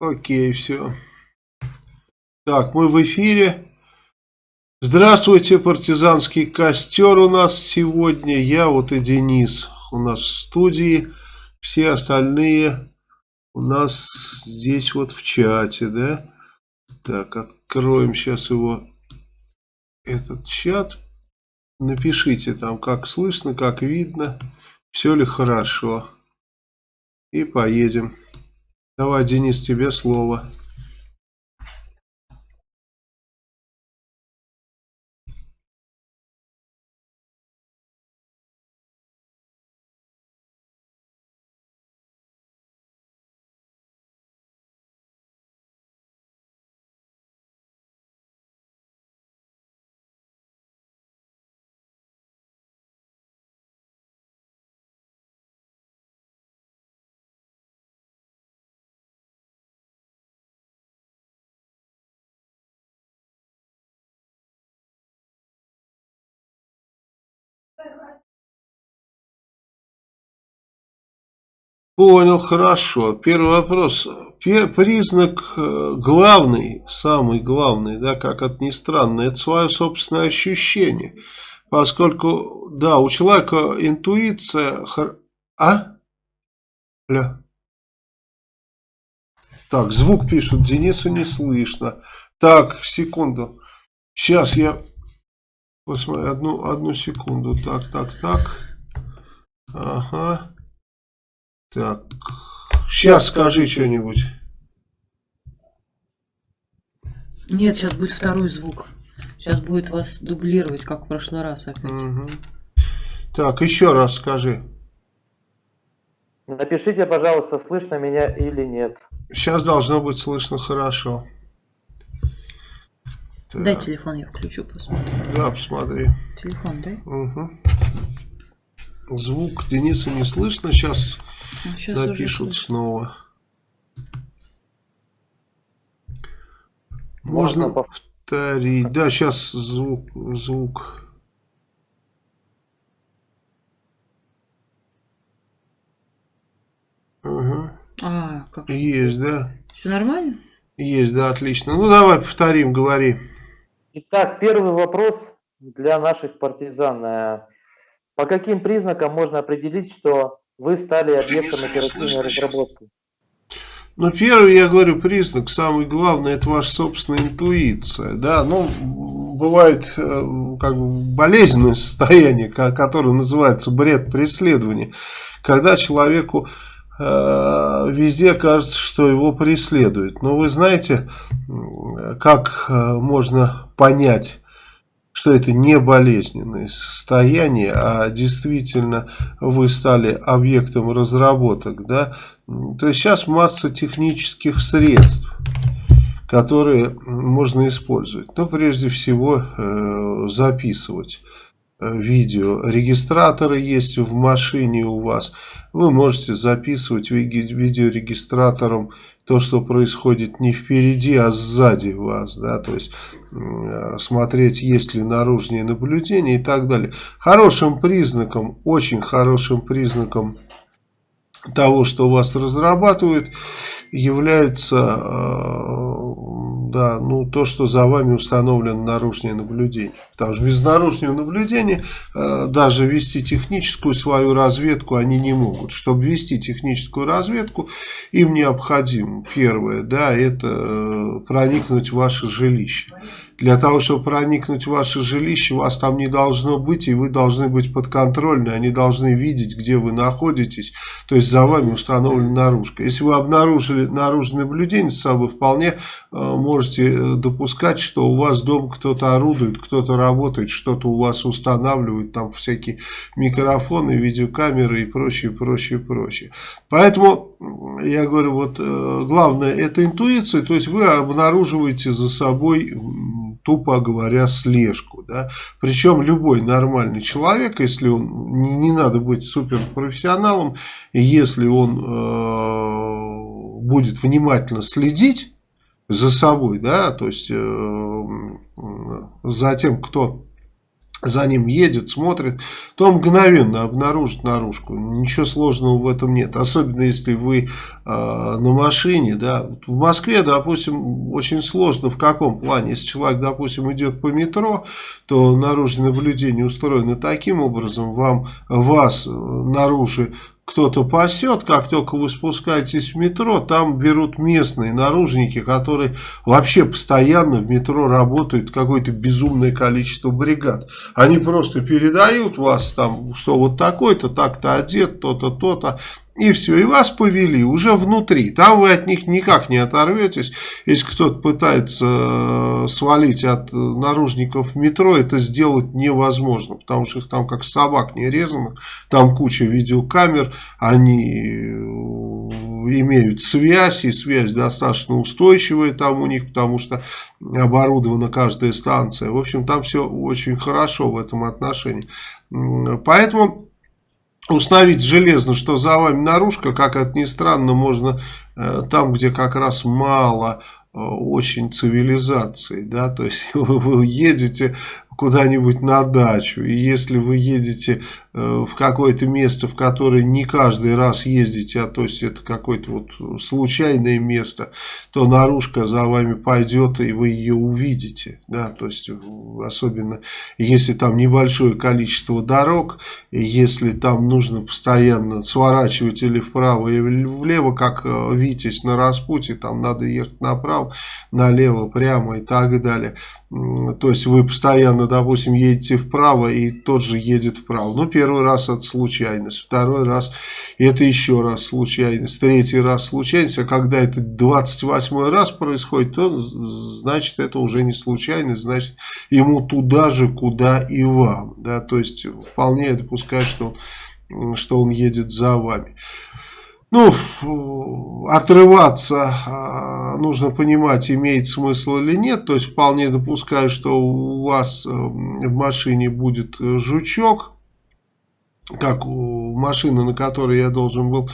Окей, все. Так, мы в эфире. Здравствуйте, партизанский костер у нас сегодня. Я вот и Денис у нас в студии. Все остальные у нас здесь вот в чате, да? Так, откроем сейчас его, этот чат. Напишите там, как слышно, как видно, все ли хорошо. И поедем. Давай, Денис, тебе слово. Понял, хорошо. Первый вопрос. Признак э, главный, самый главный, да, как это ни странно, это свое собственное ощущение. Поскольку, да, у человека интуиция... А? Ля. Так, звук пишут, Дениса не слышно. Так, секунду. Сейчас я посмотрю, одну, одну секунду. Так, так, так. Ага. Так, сейчас скажи что-нибудь. Нет, сейчас будет второй звук. Сейчас будет вас дублировать, как в прошлый раз опять. Угу. Так, еще раз скажи. Напишите, пожалуйста, слышно меня или нет. Сейчас должно быть слышно хорошо. Так. Дай телефон, я включу, посмотрю. Да, посмотри. Телефон дай. Угу. Звук Дениса не слышно. Сейчас Сейчас напишут снова. Можно, Можно повторить. Да, сейчас звук. звук. Ага. А, как Есть, да. Все нормально? Есть, да, отлично. Ну, давай повторим, говори. Итак, первый вопрос для наших партизан. Э, по каким признакам можно определить, что вы стали объектом оперативной разработки? Ну, первый, я говорю, признак, самый главный, это ваша собственная интуиция. Да, ну, бывает э, как бы болезненное состояние, которое называется бред преследования, когда человеку э, везде кажется, что его преследуют. Но вы знаете, как э, можно понять что это не болезненное состояние, а действительно вы стали объектом разработок. Да? То есть сейчас масса технических средств, которые можно использовать. Но прежде всего э, записывать э, видео. Регистраторы есть в машине у вас. Вы можете записывать видеорегистратором то, что происходит не впереди, а сзади вас, да, то есть смотреть, есть ли наружные наблюдения и так далее. Хорошим признаком, очень хорошим признаком того, что вас разрабатывают, является э, да, ну, то, что за вами установлено наружное наблюдение. Потому что без наружного наблюдения э, даже вести техническую свою разведку они не могут. Чтобы вести техническую разведку, им необходимо, первое, да, это э, проникнуть в ваше жилище. Для того, чтобы проникнуть в ваше жилище, вас там не должно быть, и вы должны быть подконтрольны. Они должны видеть, где вы находитесь. То есть за вами установлена наружка. Если вы обнаружили наружное наблюдение с собой, вполне э, можете э, допускать, что у вас дома кто-то орудует, кто-то работает, что-то у вас устанавливает, там всякие микрофоны, видеокамеры и прочее, прочее, прочее. Поэтому, я говорю, вот э, главное это интуиция, то есть вы обнаруживаете за собой тупо говоря, слежку. Да? Причем любой нормальный человек, если он, не, не надо быть суперпрофессионалом, если он э, будет внимательно следить за собой, да, то есть э, за тем, кто за ним едет, смотрит, то мгновенно обнаружит наружку. Ничего сложного в этом нет. Особенно если вы э, на машине. Да. В Москве, допустим, очень сложно в каком плане. Если человек, допустим, идет по метро, то наружное наблюдение устроено таким образом. Вам, вас наружу кто-то пасет, как только вы спускаетесь в метро, там берут местные наружники, которые вообще постоянно в метро работают, какое-то безумное количество бригад. Они просто передают вас там, что вот такой-то, так-то одет, то-то, то-то. И все, и вас повели уже внутри. Там вы от них никак не оторветесь. Если кто-то пытается э, свалить от наружников метро, это сделать невозможно. Потому что их там как собак не резано. Там куча видеокамер. Они э, имеют связь. И связь достаточно устойчивая там у них. Потому что оборудована каждая станция. В общем, там все очень хорошо в этом отношении. Поэтому установить железно, что за вами наружка, как это ни странно, можно э, там, где как раз мало э, очень цивилизации, да, то есть вы, вы едете куда-нибудь на дачу. И если вы едете э, в какое-то место, в которое не каждый раз ездите, а то есть это какое-то вот случайное место, то наружка за вами пойдет, и вы ее увидите. Да? То есть особенно если там небольшое количество дорог, если там нужно постоянно сворачивать или вправо, или влево, как э, Витязь на распутье, там надо ехать направо, налево, прямо и так далее. То есть вы постоянно, допустим, едете вправо и тот же едет вправо. Ну, первый раз это случайность, второй раз это еще раз случайность, третий раз случайность. А когда это 28 раз происходит, то значит это уже не случайность, значит ему туда же, куда и вам. Да? То есть вполне допускать, что он, что он едет за вами. Ну, отрываться а, нужно понимать, имеет смысл или нет. То есть, вполне допускаю, что у вас э, в машине будет жучок, как у машины, на которой я должен был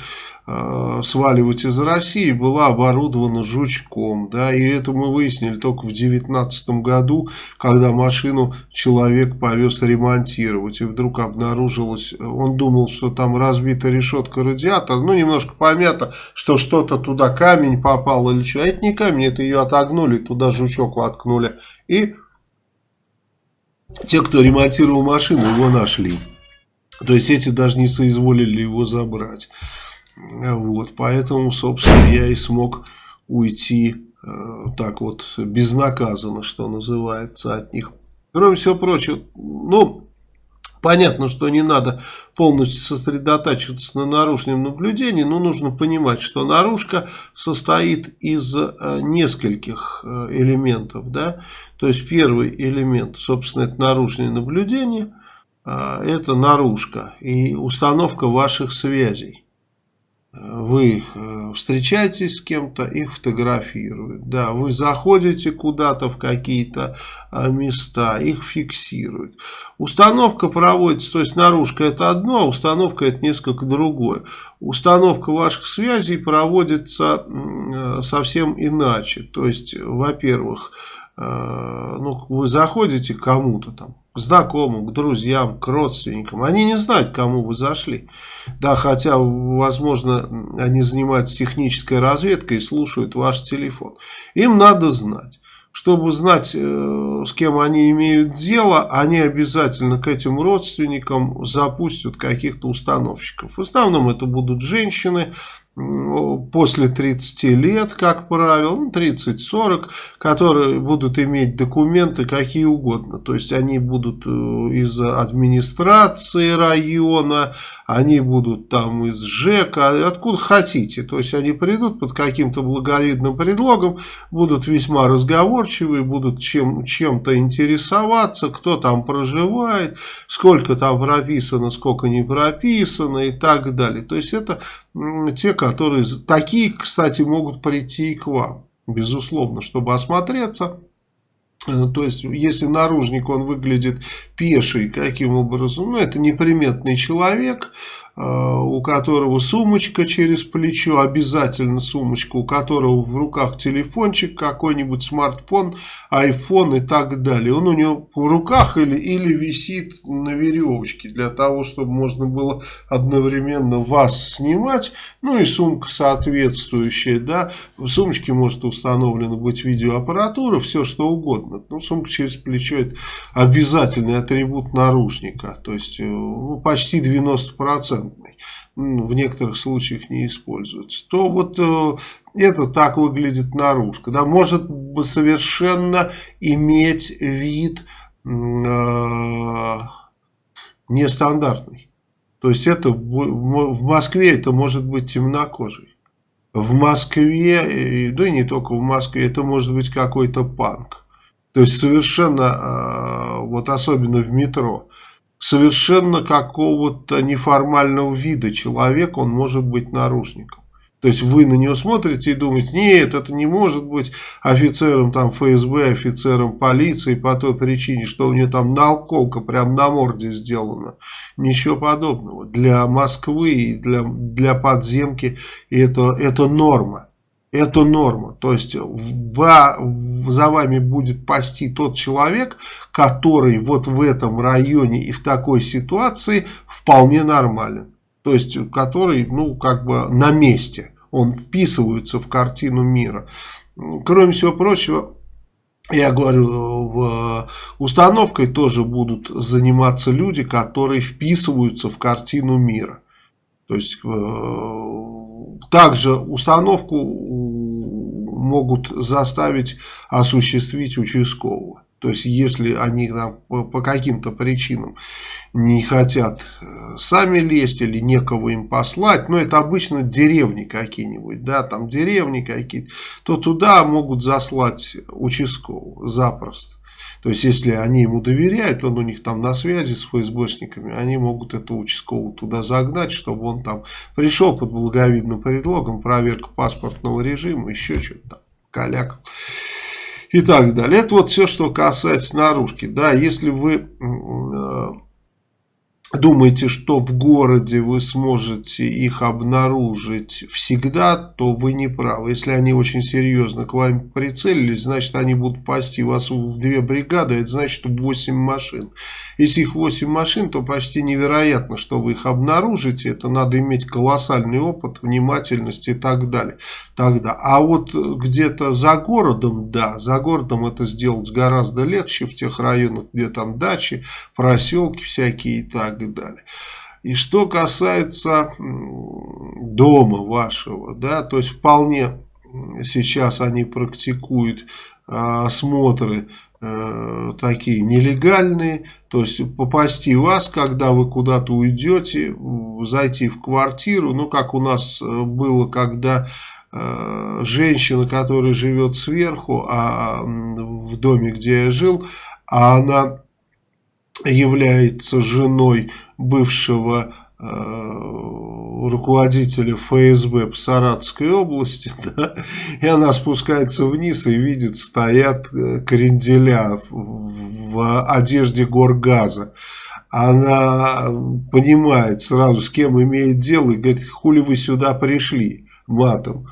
э, сваливать из России, была оборудована жучком. Да, и это мы выяснили только в 2019 году, когда машину человек повез ремонтировать. И вдруг обнаружилось, он думал, что там разбита решетка радиатора, ну немножко помято, что что-то туда камень попал или что. А это не камень, это ее отогнули, туда жучок воткнули. И те, кто ремонтировал машину, его нашли. То есть эти даже не соизволили его забрать. Вот, поэтому, собственно, я и смог уйти э, так вот безнаказанно, что называется, от них. Кроме всего прочего, ну, понятно, что не надо полностью сосредотачиваться на наружном наблюдении, но нужно понимать, что наружка состоит из э, нескольких э, элементов, да. То есть первый элемент, собственно, это наружное наблюдение – это наружка и установка ваших связей. Вы э, встречаетесь с кем-то, их фотографируют. Да, вы заходите куда-то в какие-то а, места, их фиксируют. Установка проводится, то есть наружка это одно, а установка это несколько другое. Установка ваших связей проводится э, совсем иначе. То есть, во-первых, э, ну, вы заходите кому-то там, к знакомым, к друзьям, к родственникам. Они не знают, кому вы зашли. Да, хотя, возможно, они занимаются технической разведкой и слушают ваш телефон. Им надо знать. Чтобы знать, э, с кем они имеют дело, они обязательно к этим родственникам запустят каких-то установщиков. В основном это будут женщины, после 30 лет, как правило, ну, 30-40, которые будут иметь документы какие угодно. То есть они будут э, из администрации района, они будут там из ЖЭКа, откуда хотите. То есть они придут под каким-то благовидным предлогом, будут весьма разговорчивые, будут чем, чем-то интересоваться, кто там проживает, сколько там прописано, сколько не прописано и так далее. То есть это те, которые... Такие, кстати, могут прийти и к вам, безусловно, чтобы осмотреться. Э, то есть, если наружник, он выглядит пеший, каким образом? Ну, это неприметный человек, у которого сумочка через плечо, обязательно сумочка, у которого в руках телефончик, какой-нибудь смартфон, iPhone и так далее. Он у него в руках или, или висит на веревочке для того, чтобы можно было одновременно вас снимать, ну и сумка соответствующая, да, в сумочке может установлена быть видеоаппаратура, все что угодно. Ну, сумка через плечо это обязательный атрибут наручника, то есть э, ну, почти 90% в некоторых случаях не используется, то вот э, это так выглядит наружка. Да, может совершенно иметь вид э, нестандартный. То есть это в Москве это может быть темнокожий. В Москве, да и не только в Москве, это может быть какой-то панк. То есть совершенно, э, вот особенно в метро, совершенно какого-то неформального вида человек, он может быть нарушником. То есть вы на него смотрите и думаете, нет, это не может быть офицером там ФСБ, офицером полиции по той причине, что у него там наколка прям на морде сделана. Ничего подобного. Для Москвы и для, для подземки это, это норма. Это норма. То есть за вами будет пасти тот человек, который вот в этом районе и в такой ситуации вполне нормален. То есть который, ну, как бы на месте. Он вписывается в картину мира. Кроме всего прочего, я говорю, в установкой тоже будут заниматься люди, которые вписываются в картину мира. То есть также установку могут заставить осуществить участкового. То есть, если они там, по, по каким-то причинам не хотят э, сами лезть или некого им послать, но это обычно деревни какие-нибудь, да, там деревни какие-то, то туда могут заслать участкового запросто. То есть, если они ему доверяют, он у них там на связи с ФСБшниками, они могут этого участкового туда загнать, чтобы он там пришел под благовидным предлогом, проверка паспортного режима, еще что-то там, калякал и так далее. Это вот все, что касается наружки. Да, если вы э, думаете, что в городе вы сможете их обнаружить всегда, то вы не правы. Если они очень серьезно к вам прицелились, значит они будут пасти вас в две бригады, это значит 8 машин. Если их 8 машин, то почти невероятно, что вы их обнаружите. Это надо иметь колоссальный опыт, внимательность и так далее. Тогда. А вот где-то за городом, да, за городом это сделать гораздо легче, в тех районах, где там дачи, проселки всякие и так далее. И что касается дома вашего, да, то есть вполне сейчас они практикуют а, осмотры э, такие нелегальные, то есть попасти вас, когда вы куда-то уйдете, зайти в квартиру, ну как у нас э, было, когда э, женщина, которая живет сверху, а в доме, где я жил, а она является женой бывшего э, руководителя ФСБ по Саратовской области, да, и она спускается вниз и видит, стоят э, кренделя в, в одежде горгаза. Она понимает сразу, с кем имеет дело, и говорит, хули вы сюда пришли матом.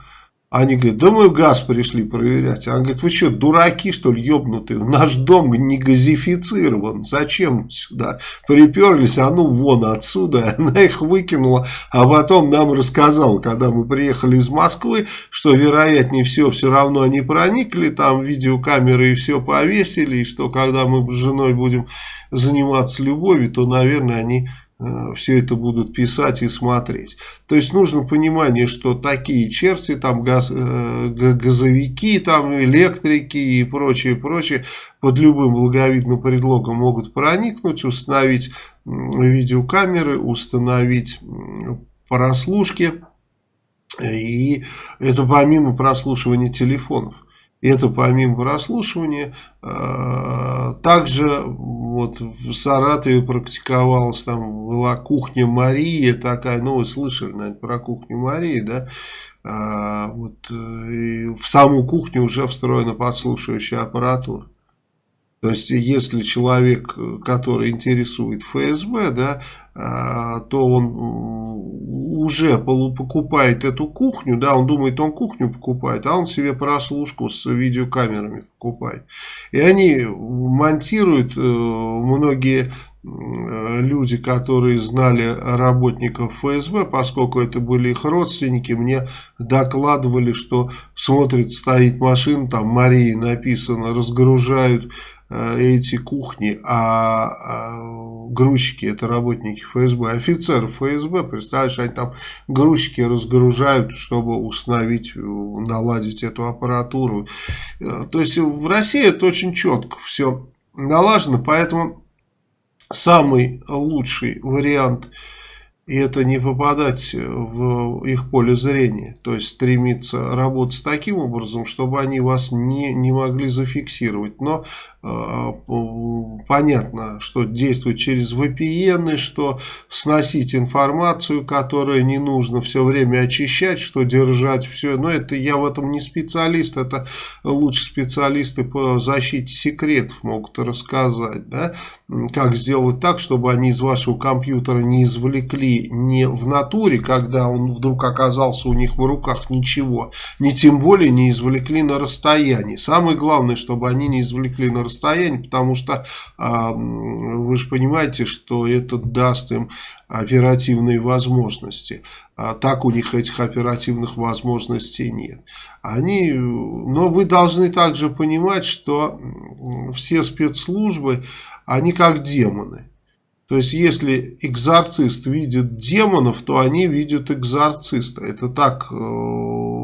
Они говорят, да мы газ пришли проверять. Она говорит, вы что, дураки что ли, ебнутые? Наш дом не газифицирован. Зачем сюда приперлись? А ну вон отсюда. Она их выкинула, а потом нам рассказала, когда мы приехали из Москвы, что вероятнее всего все равно они проникли, там видеокамеры и все повесили, и что когда мы с женой будем заниматься любовью, то, наверное, они все это будут писать и смотреть. То есть нужно понимание, что такие черти, там газ, э, газовики, там электрики и прочее, прочее, под любым благовидным предлогом могут проникнуть, установить видеокамеры, установить прослушки. И это помимо прослушивания телефонов. Это помимо прослушивания. Э, также вот в Саратове практиковалась, там была кухня Марии такая, ну вы слышали, наверное, про кухню Марии, да? А, вот, в саму кухню уже встроена подслушивающая аппаратура. То есть, если человек, который интересует ФСБ, да, то он уже покупает эту кухню, да, он думает, он кухню покупает, а он себе прослушку с видеокамерами покупает. И они монтируют, э, многие люди, которые знали работников ФСБ, поскольку это были их родственники, мне докладывали, что смотрит, стоит машина, там Марии написано, разгружают эти кухни, а, а грузчики это работники ФСБ, офицеры ФСБ, представляешь, они там грузчики разгружают, чтобы установить, наладить эту аппаратуру. Э, то есть в России это очень четко все налажено, поэтому самый лучший вариант и это не попадать в их поле зрения, то есть стремиться работать таким образом, чтобы они вас не, не могли зафиксировать. Но Э, понятно, что действовать через VPN, что сносить информацию, которую не нужно все время очищать, что держать все. Но это я в этом не специалист, это лучше специалисты по защите секретов могут рассказать, да, как сделать так, чтобы они из вашего компьютера не извлекли не в натуре, когда он вдруг оказался у них в руках ничего, не тем более не извлекли на расстоянии. Самое главное, чтобы они не извлекли на расстоянии расстоянии, потому что а, вы же понимаете, что это даст им оперативные возможности. А так у них этих оперативных возможностей нет. Они, но вы должны также понимать, что все спецслужбы, они как демоны. То есть, если экзорцист видит демонов, то они видят экзорциста. Это так э,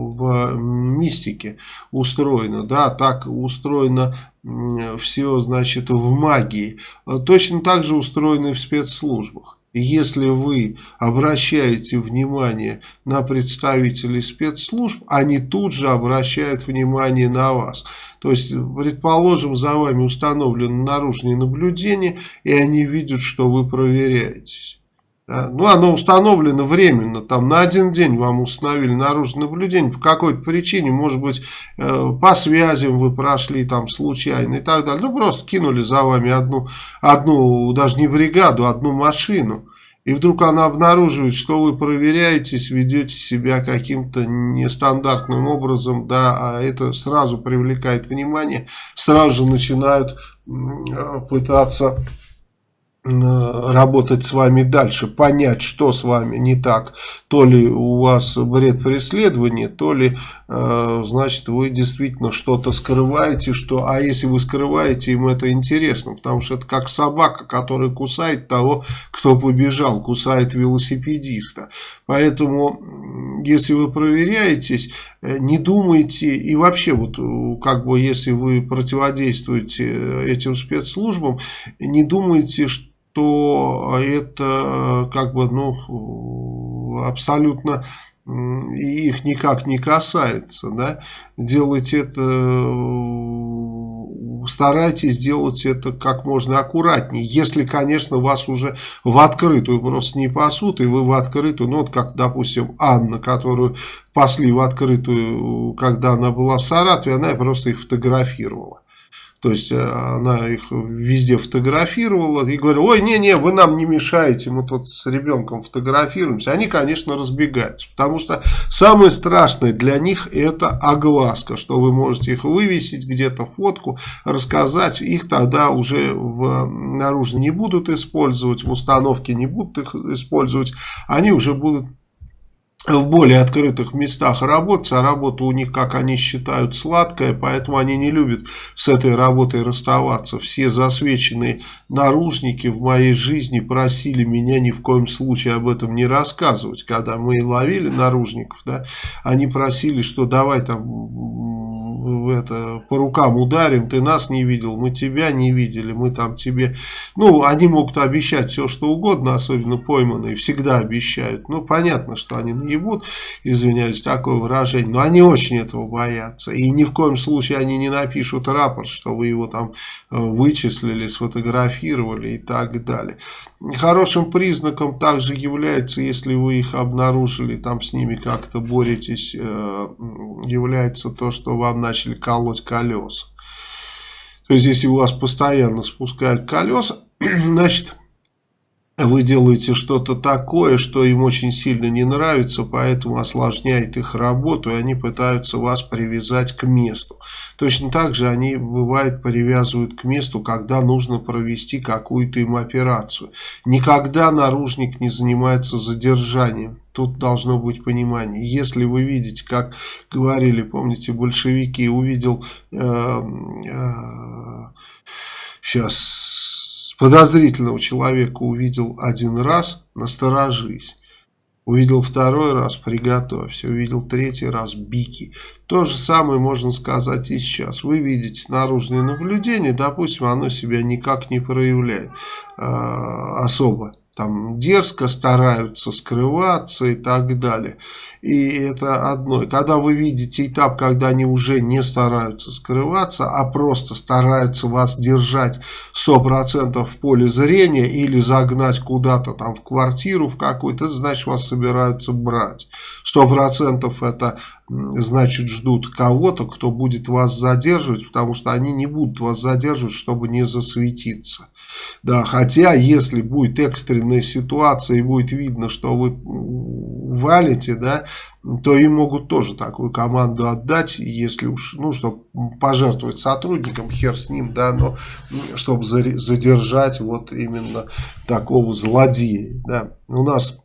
в мистике устроено, да, так устроено все, значит, в магии. Точно так же устроено и в спецслужбах. Если вы обращаете внимание на представителей спецслужб, они тут же обращают внимание на вас. То есть, предположим, за вами установлено наружное наблюдение, и они видят, что вы проверяетесь. Ну, оно установлено временно, там на один день вам установили наружное наблюдение, по какой-то причине, может быть, э, по связям вы прошли там случайно и так далее. Ну, просто кинули за вами одну, одну даже не бригаду, одну машину. И вдруг она обнаруживает, что вы проверяетесь, ведете себя каким-то нестандартным образом, да, а это сразу привлекает внимание, сразу же начинают э, пытаться работать с вами дальше, понять, что с вами не так. То ли у вас бред преследования, то ли, э, значит, вы действительно что-то скрываете, что, а если вы скрываете, им это интересно, потому что это как собака, которая кусает того, кто побежал, кусает велосипедиста. Поэтому, если вы проверяетесь, э, не думайте, и вообще, вот, как бы, если вы противодействуете этим спецслужбам, не думайте, что то это как бы ну абсолютно их никак не касается, да, делайте это, старайтесь сделать это как можно аккуратнее, если, конечно, вас уже в открытую просто не пасут, и вы в открытую, ну, вот как, допустим, Анна, которую пасли в открытую, когда она была в Саратове, она просто их фотографировала. То есть э, она их везде фотографировала и говорила, ой, не-не, вы нам не мешаете, мы тут с ребенком фотографируемся. Они, конечно, разбегаются, потому что самое страшное для них это огласка, что вы можете их вывесить где-то фотку, рассказать. Их тогда уже в наружно не будут использовать, в установке не будут их использовать. Они уже будут в более открытых местах работать, а работа у них, как они считают, сладкая, поэтому они не любят с этой работой расставаться. Все засвеченные наружники в моей жизни просили меня ни в коем случае об этом не рассказывать. Когда мы ловили наружников, да, они просили, что давай там это, по рукам ударим, ты нас не видел, мы тебя не видели, мы там тебе... Ну, они могут обещать все, что угодно, особенно пойманные, всегда обещают. Ну, понятно, что они наебут, извиняюсь, такое выражение, но они очень этого боятся. И ни в коем случае они не напишут рапорт, что вы его там э, вычислили, сфотографировали и так далее. Хорошим признаком также является, если вы их обнаружили, там с ними как-то боретесь, э, является то, что вам начали колоть колеса. То есть, если у вас постоянно спускают колеса, значит, вы делаете что-то такое, что им очень сильно не нравится, поэтому осложняет их работу, и они пытаются вас привязать к месту. Точно так же они, бывает, привязывают к месту, когда нужно провести какую-то им операцию. Никогда наружник не занимается задержанием. Тут должно быть понимание. Если вы видите, как говорили, помните, большевики, увидел... Э, э, сейчас подозрительного человека увидел один раз, насторожись. Увидел второй раз, приготовься. Увидел третий раз, бики. То же самое можно сказать и сейчас. Вы видите наружное наблюдение, допустим, оно себя никак не проявляет э, особо там дерзко стараются скрываться и так далее. И это одно. когда вы видите этап, когда они уже не стараются скрываться, а просто стараются вас держать 100% в поле зрения или загнать куда-то там в квартиру в какую-то, значит вас собираются брать. 100% это значит ждут кого-то, кто будет вас задерживать, потому что они не будут вас задерживать, чтобы не засветиться. Да, хотя, если будет экстренная ситуация и будет видно, что вы валите, да, то им могут тоже такую команду отдать, если уж, ну, чтобы пожертвовать сотрудникам, хер с ним, да, но чтобы задержать вот именно такого злодея, да. У нас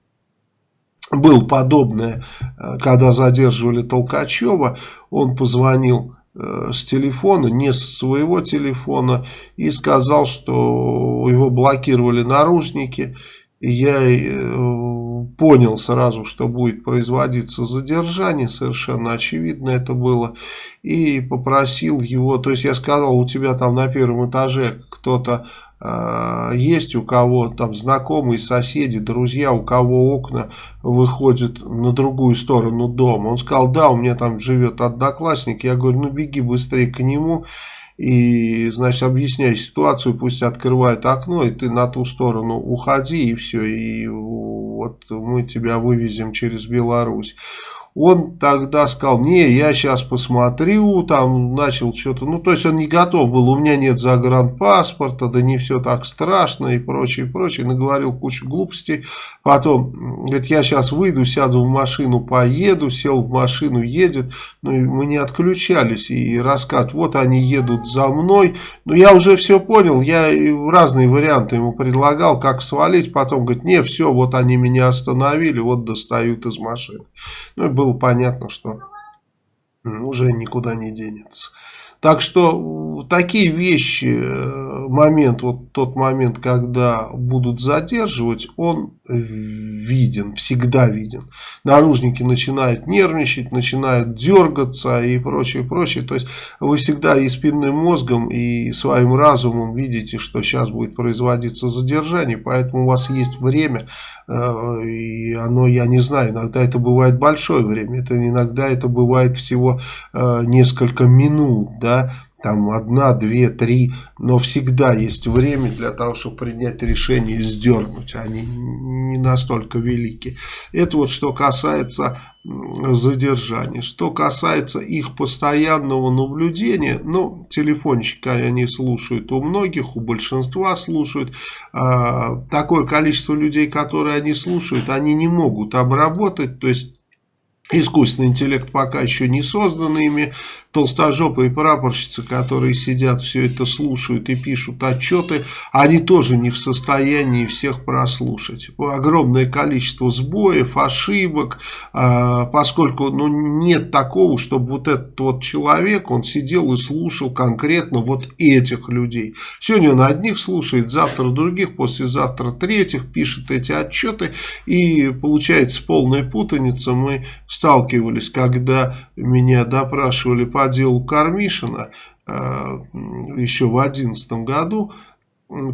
был подобное, э, когда задерживали Толкачева, он позвонил с телефона, не с своего телефона, и сказал, что его блокировали наружники. И я э, понял сразу, что будет производиться задержание, совершенно очевидно это было, и попросил его, то есть я сказал, у тебя там на первом этаже кто-то есть у кого там знакомые, соседи, друзья, у кого окна выходят на другую сторону дома. Он сказал, да, у меня там живет одноклассник. Я говорю, ну беги быстрее к нему и, значит, объясняй ситуацию, пусть открывает окно, и ты на ту сторону уходи, и все, и вот мы тебя вывезем через Беларусь. Он тогда сказал, не, я сейчас посмотрю, там начал что-то, ну то есть он не готов был, у меня нет загранпаспорта, да не все так страшно и прочее, прочее, наговорил кучу глупостей. Потом, говорит, я сейчас выйду, сяду в машину, поеду, сел в машину, едет, ну и мы не отключались. И рассказ, вот они едут за мной, но я уже все понял, я разные варианты ему предлагал, как свалить, потом говорит, не, все, вот они меня остановили, вот достают из машины. Ну и было понятно, что уже никуда не денется. Так что такие вещи, э, момент, вот тот момент, когда будут задерживать, он виден, всегда виден. Наружники начинают нервничать, начинают дергаться и прочее, прочее. То есть вы всегда и спинным мозгом, и своим разумом видите, что сейчас будет производиться задержание, поэтому у вас есть время, э, и оно, я не знаю, иногда это бывает большое время, это иногда это бывает всего э, несколько минут, да, там одна, две, три, но всегда есть время для того, чтобы принять решение и сдернуть, они не настолько велики. Это вот что касается задержания. Что касается их постоянного наблюдения, ну, телефончики они слушают у многих, у большинства слушают. А, такое количество людей, которые они слушают, они не могут обработать, то есть Искусственный интеллект пока еще не создан ими, толстожопые прапорщицы, которые сидят, все это слушают и пишут отчеты, они тоже не в состоянии всех прослушать. Огромное количество сбоев, ошибок, а, поскольку ну, нет такого, чтобы вот этот вот человек, он сидел и слушал конкретно вот этих людей. Сегодня он одних слушает, завтра других, послезавтра третьих, пишет эти отчеты, и получается полная путаница. Мы сталкивались, когда меня допрашивали по делу Кармишина э, еще в 2011 году,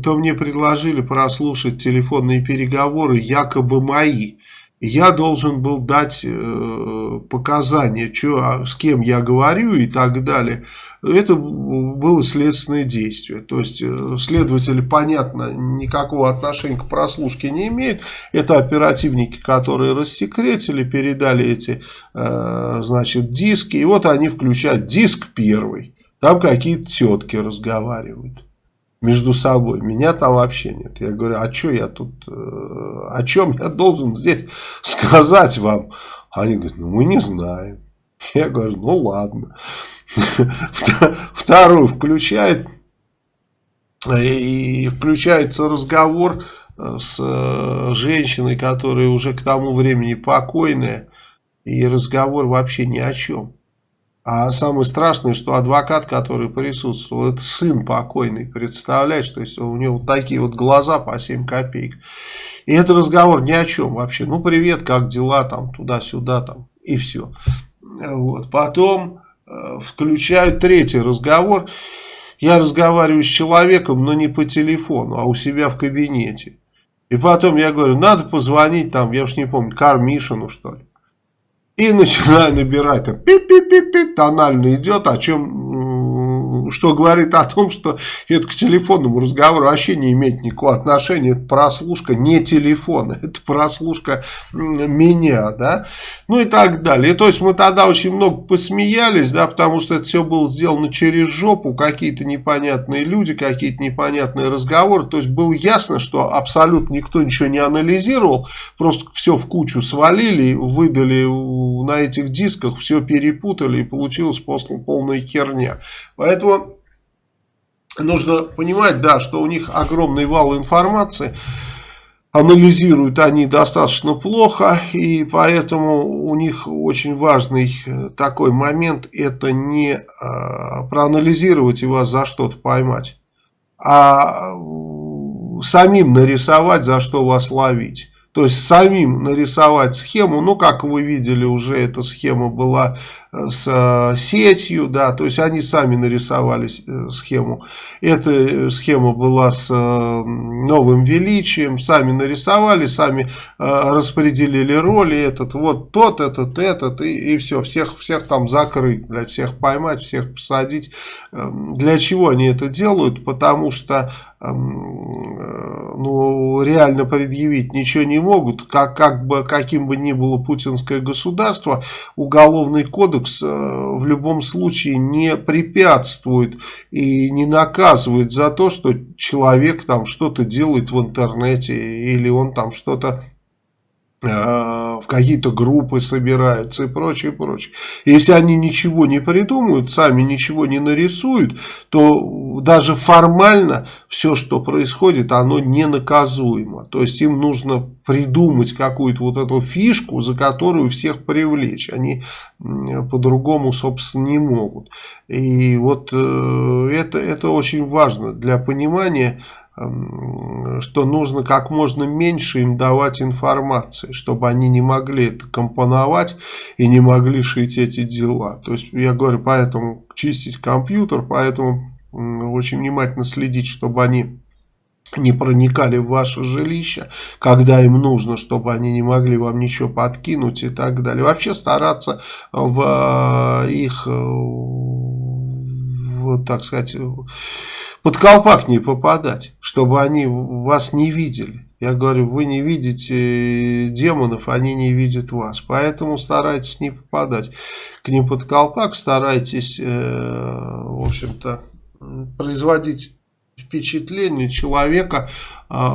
то мне предложили прослушать телефонные переговоры якобы мои. Я должен был дать э, показания, что, а с кем я говорю и так далее. Это было следственное действие. То есть, э, следователи, понятно, никакого отношения к прослушке не имеют. Это оперативники, которые рассекретили, передали эти, э, значит, диски. И вот они включают диск первый. Там какие-то тетки разговаривают между собой. Меня там вообще нет. Я говорю, а что я тут, э, о чем я должен здесь сказать вам? Они говорят, ну мы не знаем. Я говорю, ну ладно. Вторую включает, и включается разговор э, с э, женщиной, которая уже к тому времени покойная, и разговор вообще ни о чем. А самое страшное, что адвокат, который присутствовал, это сын покойный, представляешь, то есть у него такие вот глаза по 7 копеек. И это разговор ни о чем вообще. Ну, привет, как дела там, туда-сюда там, и все. Вот. Потом э, включают третий разговор. Я разговариваю с человеком, но не по телефону, а у себя в кабинете. И потом я говорю, надо позвонить там, я уж не помню, Кармишину что ли. И начинаю набирать, пи-пи-пи-пи, тонально идет, о чем, что говорит о том, что это к телефонному разговору вообще не имеет никакого отношения. Это прослушка не телефона, это прослушка меня, да, ну и так далее. То есть мы тогда очень много посмеялись, да, потому что это все было сделано через жопу, какие-то непонятные люди, какие-то непонятные разговоры. То есть было ясно, что абсолютно никто ничего не анализировал, просто все в кучу свалили, выдали на этих дисках все перепутали и получилась после полная херня. Поэтому нужно понимать, да, что у них огромный вал информации, анализируют они достаточно плохо, и поэтому у них очень важный э, такой момент, это не э, проанализировать и вас за что-то поймать, а самим нарисовать, за что вас ловить. То есть самим нарисовать схему, ну как вы видели уже эта схема была с э, сетью, да, то есть они сами нарисовали э, схему. Эта э, схема была с новым величием, сами нарисовали, сами распределили роли, этот вот тот, этот, этот, и, и все, всех, всех там закрыть, для всех поймать, всех посадить. Эм, для чего они это делают? Потому что эм, ну, реально предъявить ничего не могут, как, как бы, каким бы ни было путинское государство, уголовный кодекс кодекс э, в любом случае не препятствует и не наказывает за то, что человек там что-то делает в интернете или он там что-то в какие-то группы собираются и прочее, прочее. Если они ничего не придумают, сами ничего не нарисуют, то даже формально все, что происходит, оно не наказуемо. То есть им нужно придумать какую-то вот эту фишку, за которую всех привлечь. Они по-другому, собственно, не могут. И вот э, это, это очень важно для понимания, что нужно как можно меньше им давать информации, чтобы они не могли это компоновать и не могли шить эти дела. То есть, я говорю, поэтому чистить компьютер, поэтому очень внимательно следить, чтобы они не проникали в ваше жилище, когда им нужно, чтобы они не могли вам ничего подкинуть и так далее. Вообще стараться в э, их, э, вот так сказать, под колпак не попадать, чтобы они вас не видели. Я говорю, вы не видите демонов, они не видят вас. Поэтому старайтесь не попадать к ним под колпак, старайтесь, э, в общем-то, производить впечатление человека, э,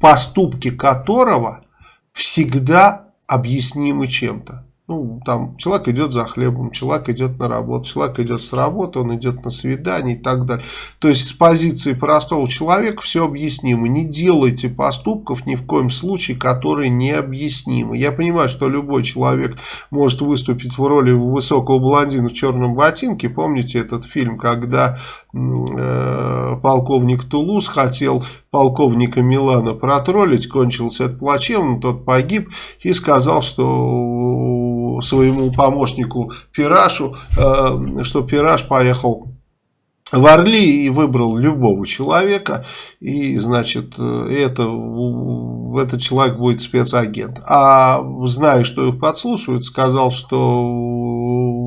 поступки которого всегда объяснимы чем-то. Ну, там человек идет за хлебом, человек идет на работу, человек идет с работы, он идет на свидание и так далее. То есть с позиции простого человека все объяснимо. Не делайте поступков ни в коем случае, которые необъяснимы. Я понимаю, что любой человек может выступить в роли высокого блондина в черном ботинке. Помните этот фильм, когда э, полковник Тулус хотел полковника Милана протроллить, кончился это плачевно, тот погиб и сказал, что своему помощнику Пирашу, э, что Пираж поехал в Орли и выбрал любого человека, и, значит, это, этот человек будет спецагент. А зная, что их подслушивают, сказал, что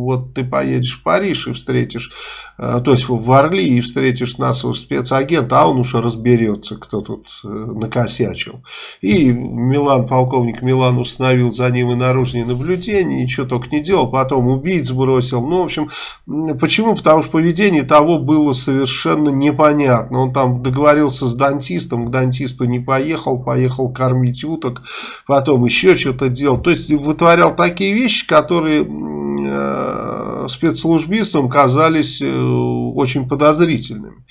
вот ты поедешь в Париж и встретишь, э, то есть в Орли и встретишь нашего спецагента, а он уже разберется, кто тут э, накосячил. И Милан, полковник Милан установил за ним и наружные наблюдения, ничего только не делал, потом убийц бросил. Ну, в общем, почему? Потому что поведение того было совершенно непонятно. Он там договорился с дантистом, к дантисту не поехал, поехал кормить уток, потом еще что-то делал. То есть вытворял такие вещи, которые спецслужбистам казались э, очень подозрительными.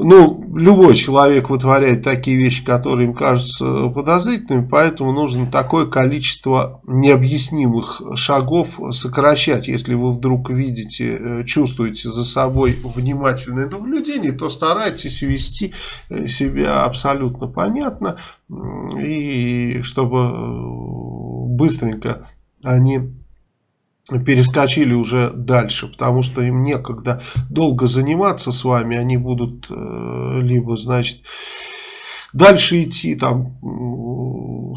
Ну, любой человек вытворяет такие вещи, которые им кажутся подозрительными, поэтому нужно такое количество необъяснимых шагов сокращать. Если вы вдруг видите, э, чувствуете за собой внимательное наблюдение, то старайтесь вести э, себя абсолютно понятно, и чтобы э, быстренько они перескочили уже дальше, потому что им некогда долго заниматься с вами, они будут э, либо, значит, дальше идти там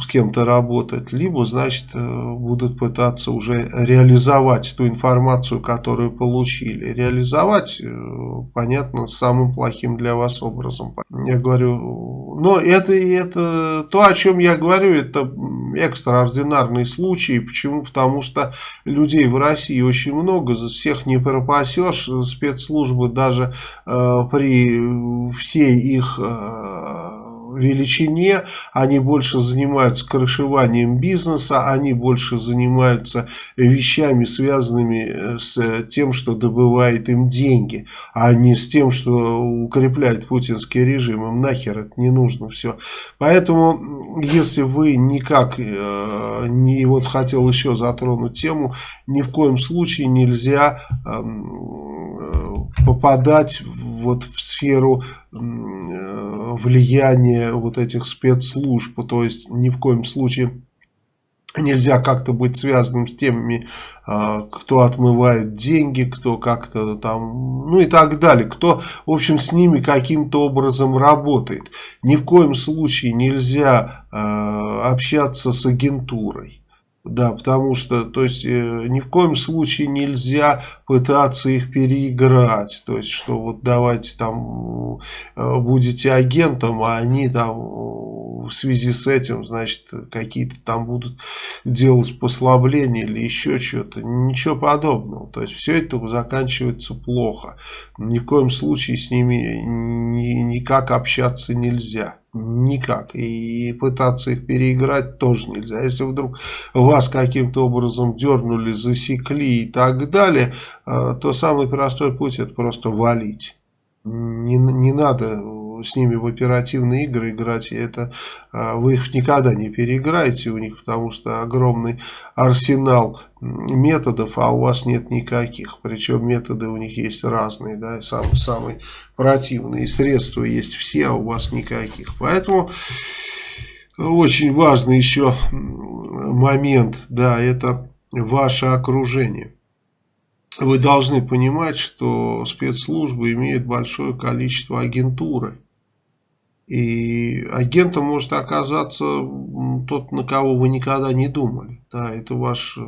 с кем-то работать, либо, значит, э, будут пытаться уже реализовать ту информацию, которую получили. Реализовать, э, понятно, самым плохим для вас образом. Я говорю, но это, это то, о чем я говорю, это экстраординарные случаи. Почему? Потому что людей в России очень много, за всех не пропасешь. Спецслужбы даже э, при всей их... Э, величине, они больше занимаются крышеванием бизнеса, они больше занимаются вещами, связанными э, с тем, что добывает им деньги, а не с тем, что укрепляет путинский режим. Им нахер это не нужно все. Поэтому, если вы никак э, не вот хотел еще затронуть тему, ни в коем случае нельзя э, попадать вот в сферу влияния вот этих спецслужб, то есть ни в коем случае нельзя как-то быть связанным с теми, а, кто отмывает деньги, кто как-то там, ну и так далее, кто, в общем, с ними каким-то образом работает. Ни в коем случае нельзя а, общаться с агентурой. Да, потому что, то есть, э, ни в коем случае нельзя пытаться их переиграть. То есть, что вот давайте там э, будете агентом, а они там в связи с этим, значит, какие-то там будут делать послабления или еще что-то. Ничего подобного. То есть, все это заканчивается плохо. Ни в коем случае с ними ни, никак общаться нельзя. Никак. И пытаться их переиграть тоже нельзя. Если вдруг вас каким-то образом дернули, засекли и так далее, э, то самый простой путь это просто валить. Не, не надо с ними в оперативные игры играть, и это а, вы их никогда не переиграете у них, потому что огромный арсенал методов, а у вас нет никаких. Причем методы у них есть разные, да, сам, самые противные средства есть все, а у вас никаких. Поэтому очень важный еще момент, да, это ваше окружение вы должны понимать, что спецслужбы имеют большое количество агентуры. И агентом может оказаться тот, на кого вы никогда не думали. Да, это ваш э,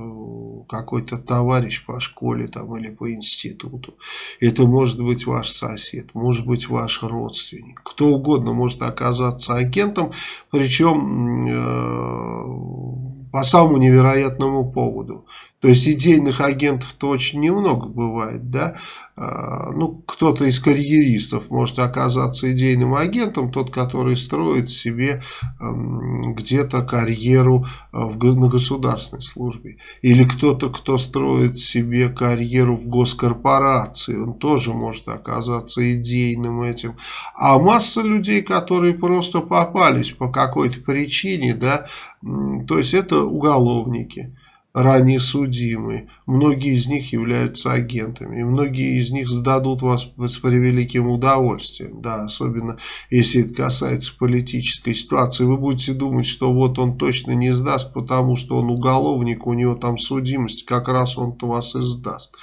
какой-то товарищ по школе там, или по институту. Это может быть ваш сосед, может быть ваш родственник. Кто угодно может оказаться агентом, причем э, по самому невероятному поводу. То есть идейных агентов-то очень немного бывает, да. А, ну, кто-то из карьеристов может оказаться идейным агентом, тот, который строит себе где-то карьеру а, на государственной службе. Или кто-то, кто строит себе карьеру в госкорпорации, он тоже может оказаться идейным этим. А масса людей, которые просто попались по какой-то причине, да, то есть это уголовники ранее судимые. Многие из них являются агентами. И многие из них сдадут вас с превеликим удовольствием. Да, особенно если это касается политической ситуации. Вы будете думать, что вот он точно не сдаст, потому что он уголовник, у него там судимость, как раз он-то вас и сдаст.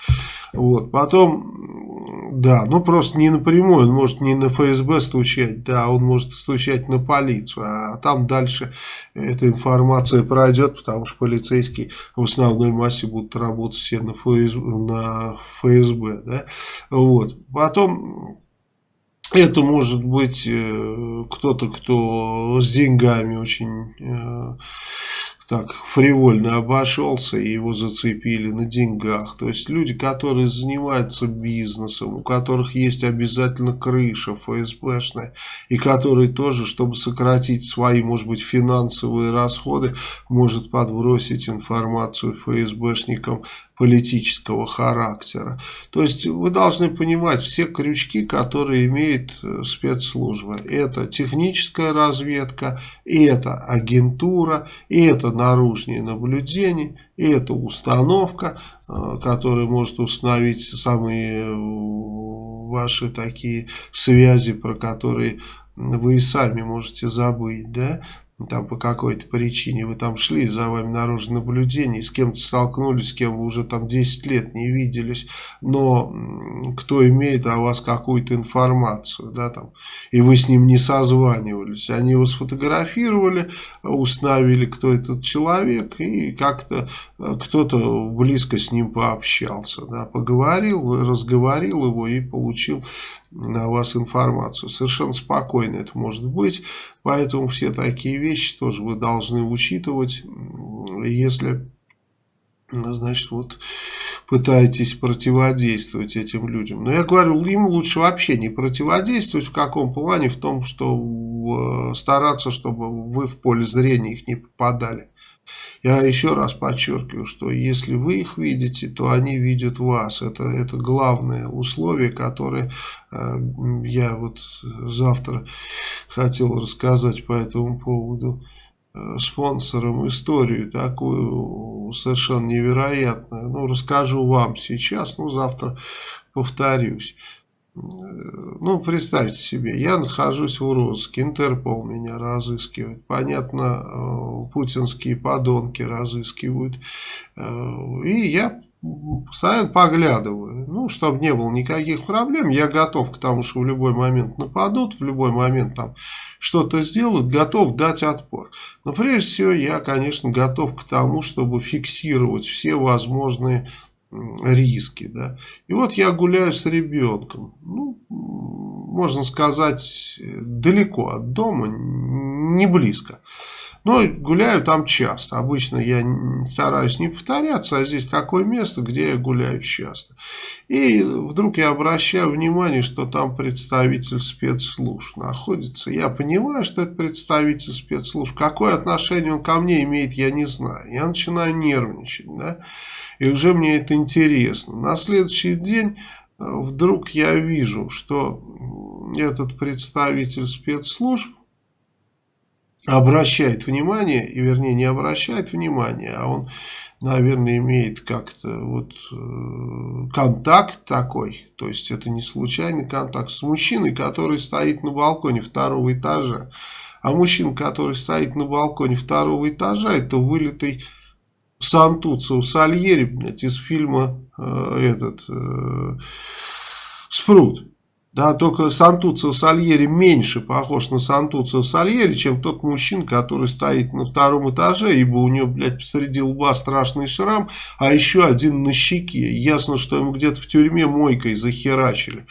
Вот. Потом Да, ну просто не напрямую, он может не на ФСБ стучать, да, он может стучать на полицию, а там дальше эта информация пройдет, потому что полицейские в основной массе будут работать все на ФСБ, на ФСБ да, вот. Потом это может быть э, кто-то, кто с деньгами очень э, так фривольно обошелся и его зацепили на деньгах. То есть люди, которые занимаются бизнесом, у которых есть обязательно крыша ФСБшная, и которые тоже, чтобы сократить свои, может быть, финансовые расходы, может подбросить информацию ФСБшникам политического характера. То есть вы должны понимать все крючки, которые имеет э, спецслужба. Это техническая разведка, это агентура, это наружные наблюдения, это установка, э, которая может установить самые э, ваши такие связи, про которые вы и сами можете забыть, да, там по какой-то причине вы там шли, за вами наружное наблюдение, с кем-то столкнулись, с кем вы уже там 10 лет не виделись, но кто имеет о вас какую-то информацию, да, там, и вы с ним не созванивались, они его сфотографировали, установили, кто этот человек, и как-то э, кто-то близко с ним пообщался, да, поговорил, разговорил его и получил на вас информацию. Совершенно спокойно это может быть, поэтому все такие вещи тоже вы должны учитывать, если, ну, значит, вот пытаетесь противодействовать этим людям. Но я говорю, им лучше вообще не противодействовать. В каком плане? В том, что стараться, чтобы вы в поле зрения их не попадали. Я еще раз подчеркиваю, что если вы их видите, то они видят вас. Это, это главное условие, которое э, я вот завтра хотел рассказать по этому поводу э, спонсорам историю такую совершенно невероятную. Ну, расскажу вам сейчас, ну, завтра повторюсь. Ну, представьте себе, я нахожусь в розыске, Интерпол меня разыскивает. Понятно, э, путинские подонки разыскивают. Э, и я постоянно поглядываю. Ну, чтобы не было никаких проблем, я готов к тому, что в любой момент нападут, в любой момент там что-то сделают, готов дать отпор. Но прежде всего я, конечно, готов к тому, чтобы фиксировать все возможные риски. Да. И вот я гуляю с ребенком, ну, можно сказать, далеко от дома, не близко. Но гуляю там часто. Обычно я стараюсь не повторяться, а здесь такое место, где я гуляю часто. И вдруг я обращаю внимание, что там представитель спецслужб находится. Я понимаю, что это представитель спецслужб. Какое отношение он ко мне имеет, я не знаю. Я начинаю нервничать, да. И уже мне это интересно. На следующий день э, вдруг я вижу, что этот представитель спецслужб обращает внимание, и вернее не обращает внимания, а он, наверное, имеет как-то вот э, контакт такой, то есть это не случайный контакт с мужчиной, который стоит на балконе второго этажа. А мужчина, который стоит на балконе второго этажа, это вылитый Сантуцио Сальери, блядь, из фильма э, этот э, Спрут. Да, только Сантуцио Сальери меньше похож на Сантуцио Сальери, чем тот мужчина, который стоит на втором этаже, ибо у него, блядь, посреди лба страшный шрам, а еще один на щеке. Ясно, что ему где-то в тюрьме мойкой захерачили.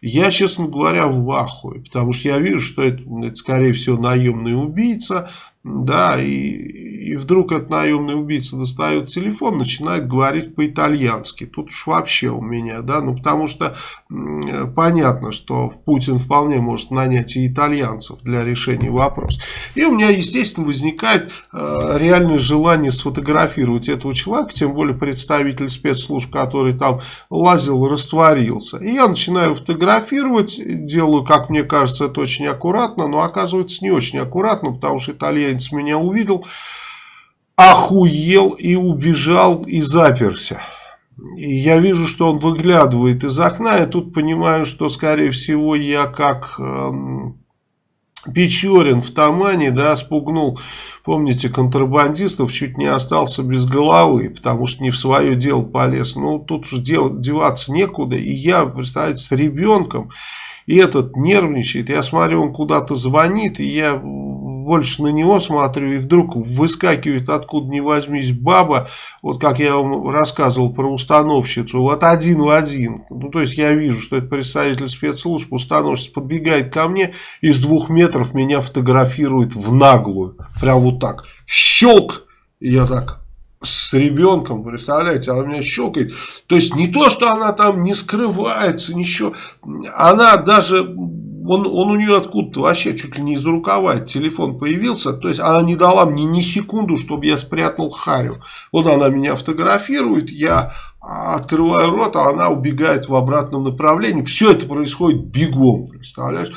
Я, честно говоря, в ахуе, потому что я вижу, что это, это скорее всего, наемный убийца, да, и, и вдруг этот наемный убийца достает телефон, начинает говорить по-итальянски. Тут уж вообще у меня, да, ну потому что понятно, что Путин вполне может нанять и итальянцев для решения вопроса. И у меня, естественно, возникает э, реальное желание сфотографировать этого человека, тем более представитель спецслужб, который там лазил, растворился. И я начинаю фотографировать, делаю, как мне кажется, это очень аккуратно, но оказывается не очень аккуратно, потому что итальянцы итальянец меня увидел, охуел и убежал и заперся. И я вижу, что он выглядывает из окна, и тут понимаю, что, скорее всего, я как эм, Печорин в Тамане, да, спугнул, помните, контрабандистов, чуть не остался без головы, потому что не в свое дело полез. Ну, тут же деваться некуда. И я, представляете, с ребенком, и этот нервничает. Я смотрю, он куда-то звонит, и я больше на него смотрю, и вдруг выскакивает откуда ни возьмись баба, вот как я вам рассказывал про установщицу, вот один в один. Ну, то есть я вижу, что это представитель спецслужб, установщица подбегает ко мне, из двух метров меня фотографирует в наглую. Прям вот так. Щелк! Я так с ребенком, представляете, она меня щелкает. То есть не то, что она там не скрывается, ничего. Она даже он, он у нее откуда-то вообще чуть ли не из рукава телефон появился. То есть она не дала мне ни секунду, чтобы я спрятал Харю. Вот она меня фотографирует, я открываю рот, а она убегает в обратном направлении. Все это происходит бегом, представляешь?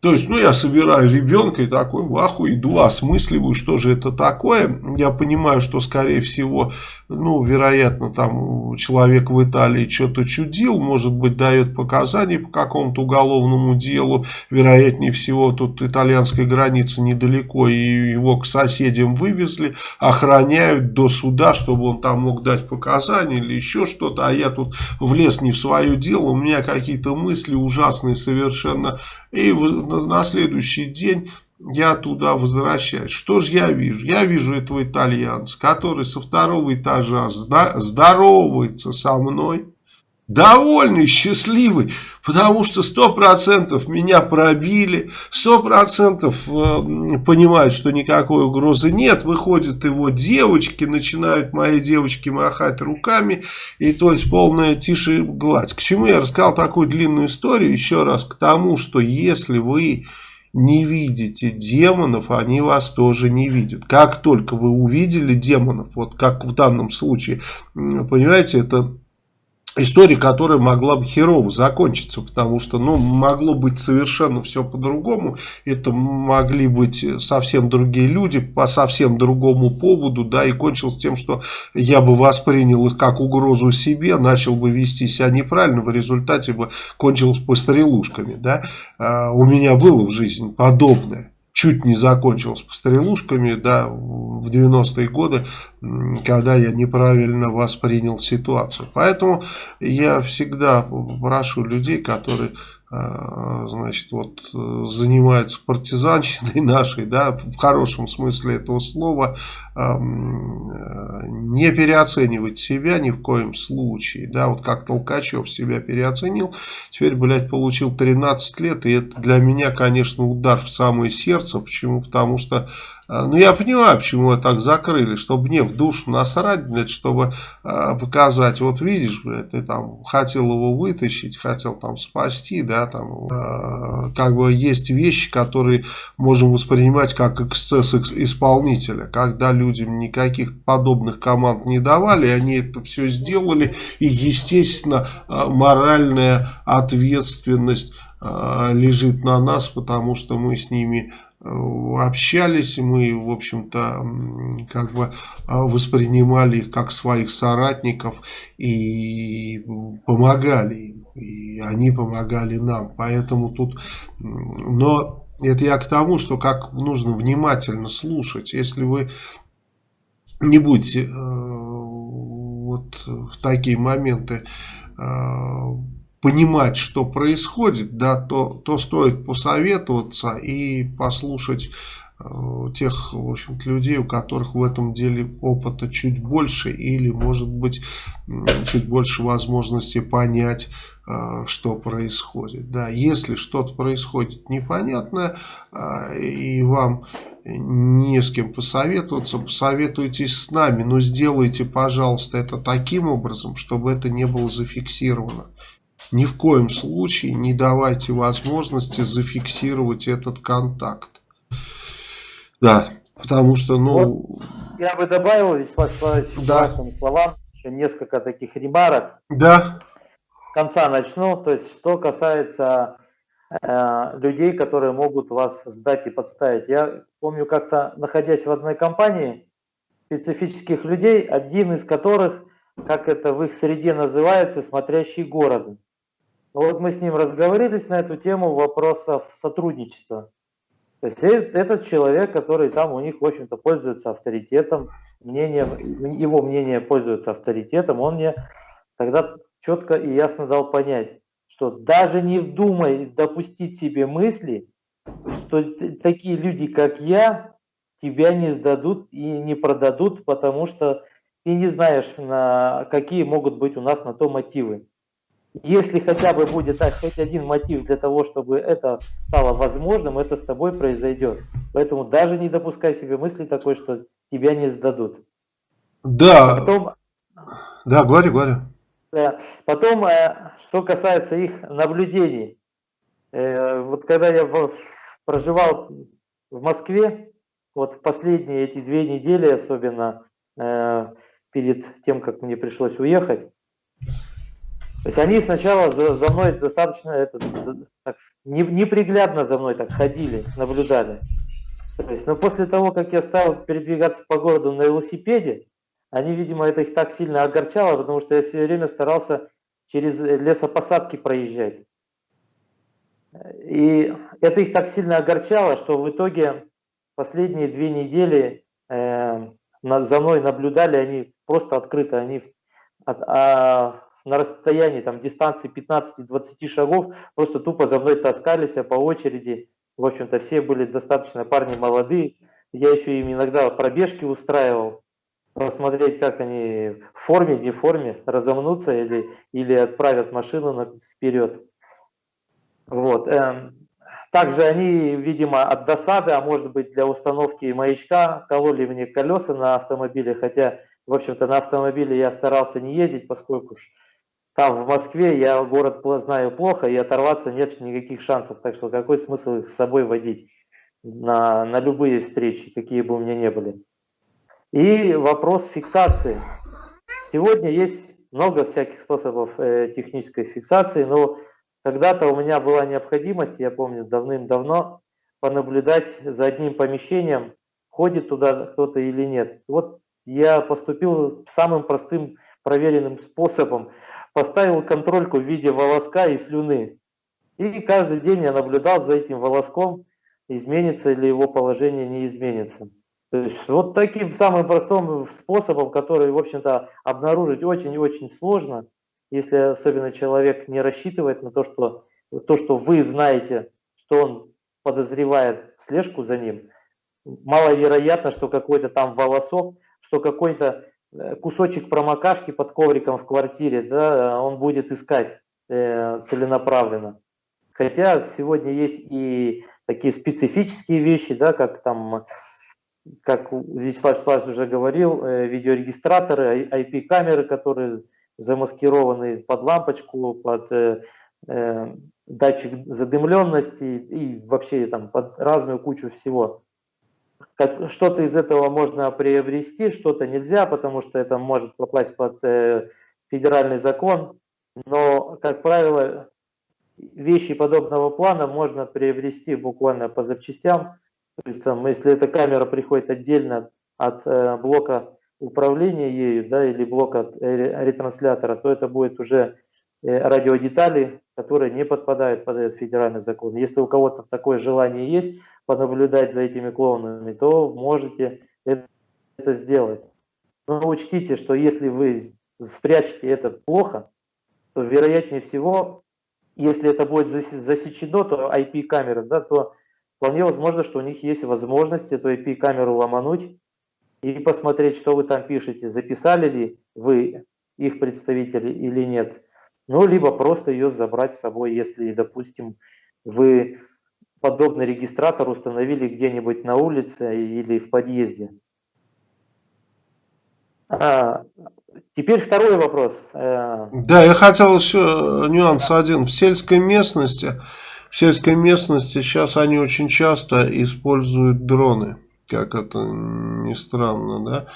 То есть, ну, я собираю ребенка и такой в аху иду, осмысливаю, что же это такое. Я понимаю, что, скорее всего, ну, вероятно, там человек в Италии что-то чудил, может быть, дает показания по какому-то уголовному делу. Вероятнее всего, тут итальянская граница недалеко, и его к соседям вывезли, охраняют до суда, чтобы он там мог дать показания или еще что-то. А я тут влез не в свое дело, у меня какие-то мысли ужасные совершенно. И на следующий день я туда возвращаюсь. Что же я вижу? Я вижу этого итальянца, который со второго этажа здоровается со мной. Довольный, счастливый, потому что сто процентов меня пробили, сто процентов э, понимают, что никакой угрозы нет. Выходят его девочки, начинают мои девочки махать руками, и то есть полная тише гладь. К чему я рассказал такую длинную историю? Еще раз, к тому, что если вы не видите демонов, они вас тоже не видят. Как только вы увидели демонов, вот как в данном случае, понимаете, это история, которая могла бы херово закончиться, потому что, ну, могло быть совершенно все по-другому, это могли быть совсем другие люди, по совсем другому поводу, да, и кончилось тем, что я бы воспринял их как угрозу себе, начал бы вести себя неправильно, в результате бы кончилось пострелушками, да, а, у меня было в жизни подобное чуть не закончилось пострелушками, да, в 90-е годы, когда я неправильно воспринял ситуацию. Поэтому я всегда прошу людей, которые а, значит, вот занимаются партизанщиной нашей, да, в хорошем смысле этого слова, не переоценивать себя ни в коем случае, да, вот как Толкачев себя переоценил, теперь, блядь, получил 13 лет, и это для меня, конечно, удар в самое сердце, почему, потому что а, ну, я понимаю, почему его так закрыли, чтобы мне в душу насрать, блядь, чтобы э, показать, вот видишь, блядь, ты там хотел его вытащить, хотел там спасти, да, там, э, как бы есть вещи, которые можем воспринимать как эксцесс исполнителя, когда людям никаких подобных команд не давали, они это все сделали, и, естественно, моральная ответственность лежит на нас, потому что мы с ними общались, мы, в общем-то, как бы а, воспринимали их как своих соратников и помогали им, и они помогали нам. Поэтому тут, но это я к тому, что как нужно внимательно слушать. Если вы не будете э, вот в такие моменты э, понимать, что происходит, да, то, то стоит посоветоваться и послушать тех, в общем людей, у которых в этом деле опыта чуть больше или, может быть, чуть больше возможности понять, э, что происходит. Да, если что-то происходит непонятное, э, и вам не с кем посоветоваться, посоветуйтесь с нами, но сделайте, пожалуйста, это таким образом, чтобы это не было зафиксировано. Ни в коем случае не давайте возможности зафиксировать этот контакт. Да, потому что, ну... Вот я бы добавил, Вячеслав Николаевич, да. вашим словам еще несколько таких ремарок. Да. С конца начну. То есть, что касается э, людей, которые могут вас сдать и подставить. Я помню, как-то находясь в одной компании специфических людей, один из которых, как это в их среде называется, смотрящий город. Вот мы с ним разговорились на эту тему вопросов сотрудничества. То есть этот человек, который там у них, в общем-то, пользуется авторитетом, мнением, его мнение пользуется авторитетом, он мне тогда четко и ясно дал понять, что даже не вздумай допустить себе мысли, что такие люди, как я, тебя не сдадут и не продадут, потому что ты не знаешь, на какие могут быть у нас на то мотивы. Если хотя бы будет так, хоть один мотив для того, чтобы это стало возможным, это с тобой произойдет. Поэтому даже не допускай себе мысли такой, что тебя не сдадут. Да. Потом, да, говори, говори. Да. Потом, э, что касается их наблюдений. Э, вот когда я проживал в Москве, вот в последние эти две недели, особенно э, перед тем, как мне пришлось уехать, то есть они сначала за, за мной достаточно это, так, не, неприглядно за мной так ходили, наблюдали. То есть, но после того, как я стал передвигаться по городу на велосипеде, они, видимо, это их так сильно огорчало, потому что я все время старался через лесопосадки проезжать. И это их так сильно огорчало, что в итоге последние две недели э, за мной наблюдали они просто открыто, они от, а, на расстоянии там, дистанции 15-20 шагов просто тупо за мной таскались а по очереди. В общем-то, все были достаточно парни молодые. Я еще им иногда пробежки устраивал, посмотреть, как они в форме, не в форме, разомнутся или, или отправят машину вперед. Вот. Эм, также они, видимо, от досады, а может быть для установки маячка, кололи мне колеса на автомобиле, хотя, в общем-то, на автомобиле я старался не ездить, поскольку там в Москве я город знаю плохо, и оторваться нет никаких шансов. Так что какой смысл их с собой водить на, на любые встречи, какие бы у меня не были. И вопрос фиксации. Сегодня есть много всяких способов э, технической фиксации, но когда-то у меня была необходимость, я помню, давным-давно, понаблюдать за одним помещением, ходит туда кто-то или нет. Вот я поступил самым простым проверенным способом поставил контрольку в виде волоска и слюны. И каждый день я наблюдал за этим волоском, изменится ли его положение, не изменится. То есть вот таким самым простым способом, который, в общем-то, обнаружить очень и очень сложно, если особенно человек не рассчитывает на то, что то, что вы знаете, что он подозревает слежку за ним, маловероятно, что какой-то там волосок, что какой-то кусочек промокашки под ковриком в квартире, да, он будет искать э, целенаправленно. Хотя сегодня есть и такие специфические вещи, да, как там, как Вячеслав Вячеславович уже говорил, э, видеорегистраторы, IP-камеры, которые замаскированы под лампочку, под э, э, датчик задымленности и вообще там под разную кучу всего что-то из этого можно приобрести, что-то нельзя, потому что это может попасть под э, федеральный закон. Но, как правило, вещи подобного плана можно приобрести буквально по запчастям. То есть, там, если эта камера приходит отдельно от э, блока управления ею, да, или блока э, ретранслятора, то это будет уже радиодетали, которые не подпадают под этот федеральный закон. Если у кого-то такое желание есть, понаблюдать за этими клоунами, то можете это, сделать. Но учтите, что если вы спрячете это плохо, то вероятнее всего, если это будет засечено, то IP-камера, да, то вполне возможно, что у них есть возможность эту IP-камеру ломануть и посмотреть, что вы там пишете, записали ли вы их представители или нет. Ну, либо просто ее забрать с собой, если, допустим, вы подобный регистратор установили где-нибудь на улице или в подъезде. А, теперь второй вопрос. Э, да, я хотел еще нюанс один. В сельской местности, в сельской местности сейчас они очень часто используют дроны как это ни странно, да,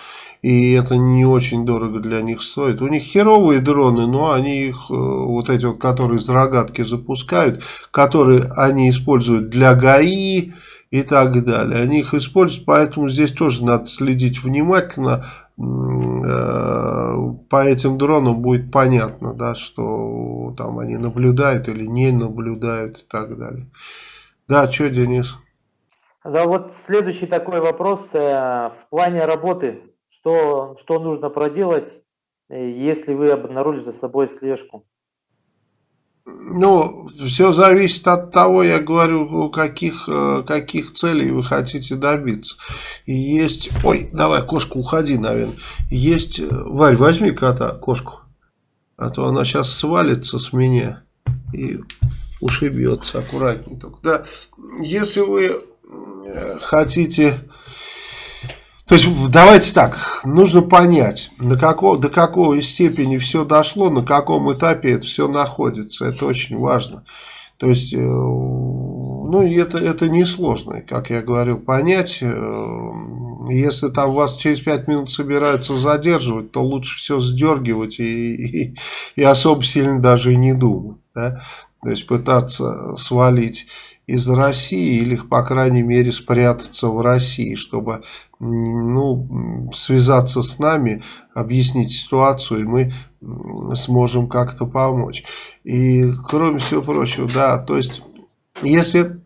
и это не очень дорого для них стоит. У них херовые дроны, но они их, э, вот эти вот, которые из рогатки запускают, которые они используют для ГАИ и так далее. Они их используют, поэтому здесь тоже надо следить внимательно. Э, по этим дронам будет понятно, да, что там они наблюдают или не наблюдают и так далее. Да, что, Денис? Да, вот следующий такой вопрос. Э, в плане работы, что, что нужно проделать, э, если вы обнаружили за собой слежку? Ну, все зависит от того, я говорю, каких, э, каких целей вы хотите добиться. И есть... Ой, давай, кошка, уходи, наверное. Есть... Варь, возьми кота, кошку. А то она сейчас свалится с меня и ушибется аккуратнее только. Да, если вы хотите... То есть, давайте так, нужно понять, до какого, до какой степени все дошло, на каком этапе это все находится. Это очень важно. То есть, э, ну, это, это несложно, как я говорил, понять. Э, если там вас через 5 минут собираются задерживать, то лучше все сдергивать и, и, и особо сильно даже и не думать. Да? То есть, пытаться свалить из России или, по крайней мере, спрятаться в России, чтобы ну, связаться с нами, объяснить ситуацию, и мы сможем как-то помочь. И, кроме всего прочего, да, то есть, если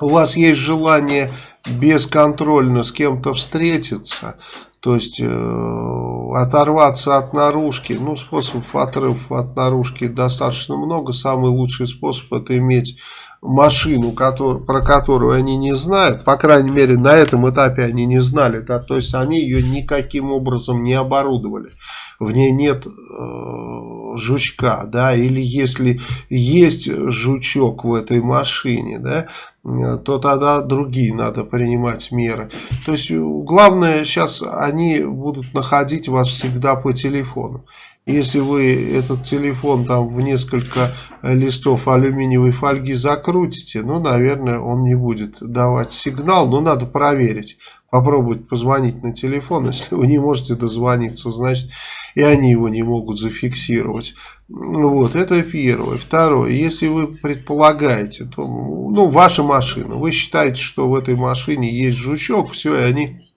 у вас есть желание бесконтрольно с кем-то встретиться, то есть э, оторваться от наружки, ну способов отрыва от наружки достаточно много, самый лучший способ это иметь машину, который, про которую они не знают, по крайней мере на этом этапе они не знали, да, то есть они ее никаким образом не оборудовали, в ней нет э, жучка, да, или если есть жучок в этой машине, да, то тогда другие надо принимать меры. То есть главное сейчас они будут находить вас всегда по телефону. Если вы этот телефон там в несколько листов алюминиевой фольги закрутите, ну, наверное, он не будет давать сигнал, но надо проверить. Попробовать позвонить на телефон, если вы не можете дозвониться, значит, и они его не могут зафиксировать. Вот, это первое. Второе, если вы предполагаете, то, ну, ваша машина, вы считаете, что в этой машине есть жучок, все, и они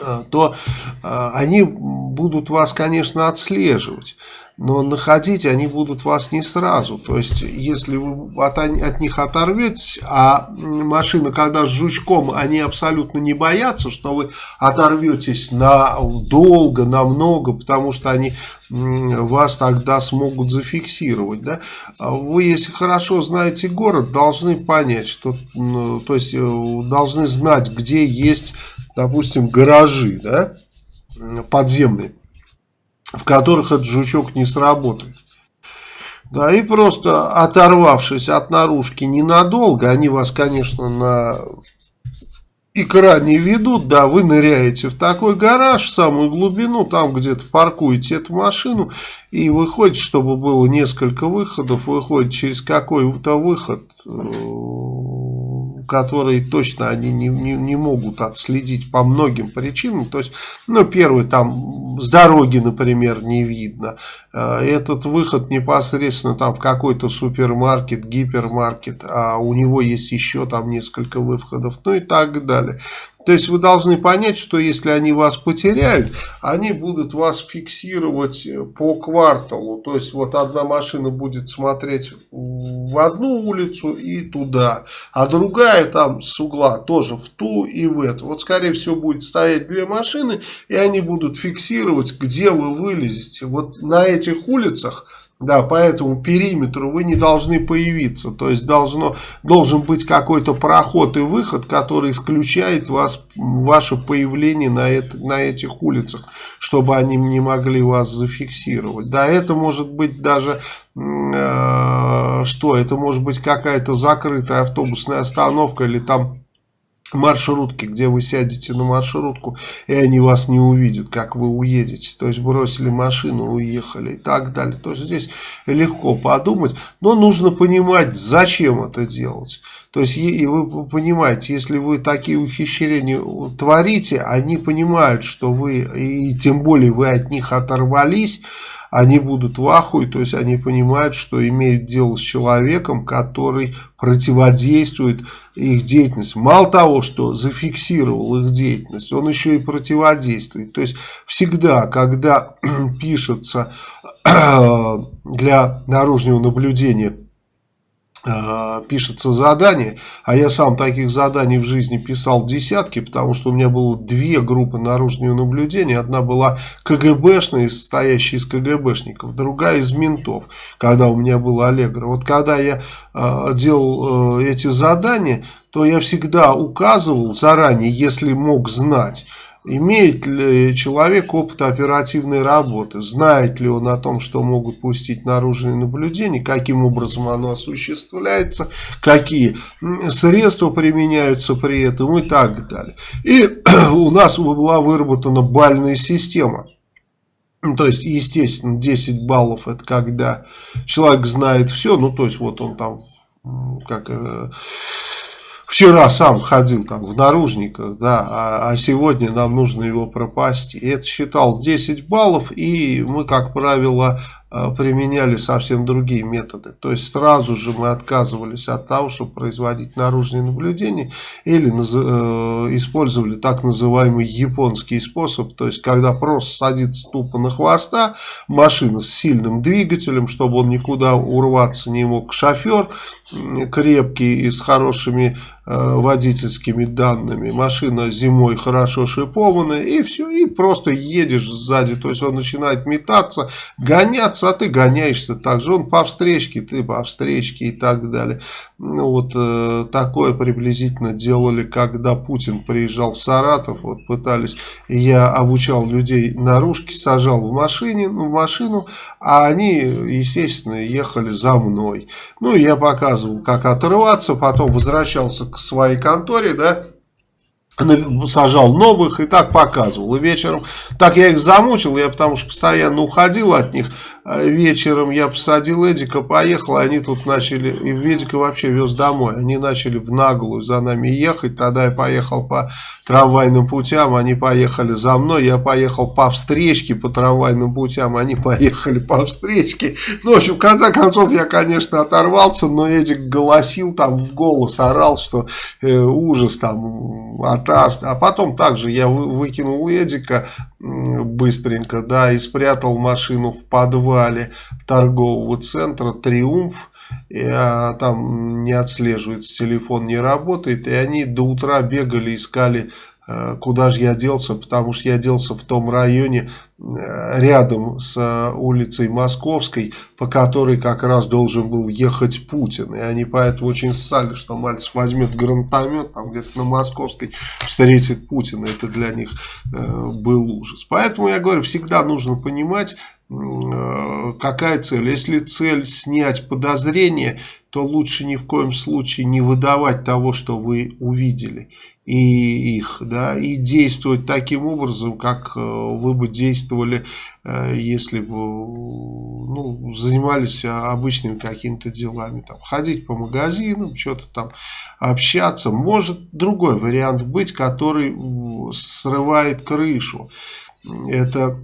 Э, то э, они будут вас, конечно, отслеживать. Но находить они будут вас не сразу. То есть, если вы от, от них оторветесь, а машина, когда с жучком, они абсолютно не боятся, что вы оторветесь на долго, на много, потому что они вас тогда смогут зафиксировать. Да? Вы, если хорошо знаете город, должны понять, что, то есть, э, должны знать, где есть допустим, гаражи, да, подземные, в которых этот жучок не сработает. Да, и просто оторвавшись от наружки ненадолго, они вас, конечно, на экране ведут, да, вы ныряете в такой гараж, в самую глубину, там где-то паркуете эту машину, и выходите, чтобы было несколько выходов, выходит через какой-то выход, э, которые точно они не, не, не могут отследить по многим причинам. То есть, ну, первый, там, с дороги, например, не видно. Э, этот выход непосредственно там в какой-то супермаркет, гипермаркет, а у него есть еще там несколько выходов, ну и так далее. То есть вы должны понять, что если они вас потеряют, они будут вас фиксировать по кварталу. То есть вот одна машина будет смотреть в одну улицу и туда, а другая там с угла тоже в ту и в эту. Вот скорее всего будет стоять две машины и они будут фиксировать, где вы вылезете. Вот на этих улицах да, по этому периметру вы не должны появиться. То есть должно, должен быть какой-то проход и выход, который исключает вас, ваше появление на, это, на этих улицах, чтобы они не могли вас зафиксировать. Да, это может быть даже, э, что, это может быть какая-то закрытая автобусная остановка или там маршрутки, где вы сядете на маршрутку, и они вас не увидят, как вы уедете. То есть бросили машину, уехали и так далее. То есть здесь легко подумать, но нужно понимать, зачем это делать. То есть и вы понимаете, если вы такие ухищрения творите, они понимают, что вы, и тем более вы от них оторвались, они будут в ахуе, то есть они понимают, что имеют дело с человеком, который противодействует их деятельности. Мало того, что зафиксировал их деятельность, он еще и противодействует. То есть всегда, когда пишется для наружного наблюдения пишется задание, а я сам таких заданий в жизни писал десятки, потому что у меня было две группы наружного наблюдения. Одна была КГБшная, состоящая из КГБшников, другая из ментов, когда у меня был Аллегро. Вот когда я э, делал э, эти задания, то я всегда указывал заранее, если мог знать, Имеет ли человек опыт оперативной работы? Знает ли он о том, что могут пустить наружные наблюдения? Каким образом оно осуществляется? Какие средства применяются при этом? И так далее. И у нас была выработана бальная система. То есть, естественно, 10 баллов это когда человек знает все. Ну, то есть, вот он там как э, вчера сам ходил там в наружниках, да, а, а сегодня нам нужно его пропасть. И это считал 10 баллов, и мы, как правило, Э, применяли совсем другие методы. То есть сразу же мы отказывались от того, чтобы производить наружные наблюдения или э, использовали так называемый японский способ. То есть когда просто садится тупо на хвоста машина с сильным двигателем, чтобы он никуда урваться не мог. Шофер крепкий и с хорошими водительскими данными. Машина зимой хорошо шипованная и все. И просто едешь сзади. То есть он начинает метаться, гоняться гоняться, а ты гоняешься так же. Он по встречке, ты по встречке и так далее. Ну, вот э, такое приблизительно делали, когда Путин приезжал в Саратов. Вот пытались, я обучал людей наружки, сажал в машине, ну, в машину, а они, естественно, ехали за мной. Ну, я показывал, как отрываться, потом возвращался к своей конторе, да, сажал новых и так показывал. И вечером, так я их замучил, я потому что постоянно уходил от них. А вечером я посадил Эдика, поехал, они тут начали, и Эдика вообще вез домой. Они начали в наглую за нами ехать, тогда я поехал по трамвайным путям, они поехали за мной, я поехал по встречке по трамвайным путям, они поехали по встречке. Ну, в общем, в конце концов, я, конечно, оторвался, но Эдик голосил там в голос, орал, что э, ужас там, атаст. А потом также я выкинул Эдика быстренько, да, и спрятал машину в подвал подвале торгового центра «Триумф». И, а, там не отслеживается, телефон не работает. И они до утра бегали, искали куда же я делся, потому что я делся в том районе э, рядом с э, улицей Московской, по которой как раз должен был ехать Путин. И они поэтому очень ссали, что Мальцев возьмет гранатомет, там где-то на Московской встретит Путина. Это для них был ужас. Поэтому я говорю, всегда нужно понимать, какая цель. Если цель снять подозрение, то лучше ни в коем случае не выдавать того, что вы увидели и их, да, и действовать таким образом, как э, вы бы действовали, э, если бы ну, занимались обычными какими-то делами, там, ходить по магазинам, что-то там общаться. Может другой вариант быть, который срывает крышу. Это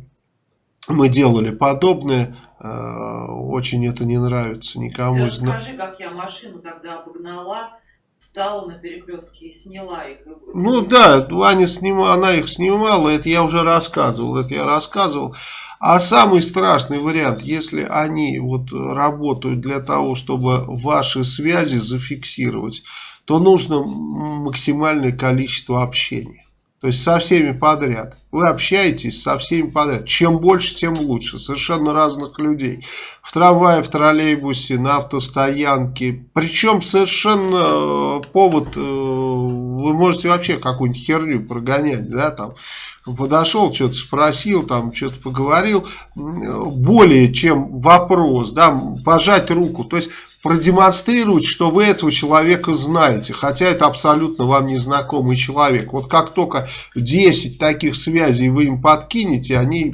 мы делали подобное, э, очень это не нравится никому. Ты расскажи, как я машину тогда обогнала, стала на перекрестке и сняла их. Ну да, Аня снимала, она их снимала, это я уже рассказывал, это я рассказывал. А самый страшный вариант, если они вот работают для того, чтобы ваши связи зафиксировать, то нужно максимальное количество общения. То есть со всеми подряд. Вы общаетесь со всеми подряд. Чем больше, тем лучше. Совершенно разных людей. В трамвае, в троллейбусе, на автостоянке. Причем совершенно э, повод, э, вы можете вообще какую-нибудь херню прогонять, да, там подошел, что-то спросил, там что-то поговорил, более чем вопрос, да, пожать руку. То есть продемонстрировать, что вы этого человека знаете, хотя это абсолютно вам незнакомый человек. Вот как только 10 таких связей вы им подкинете, они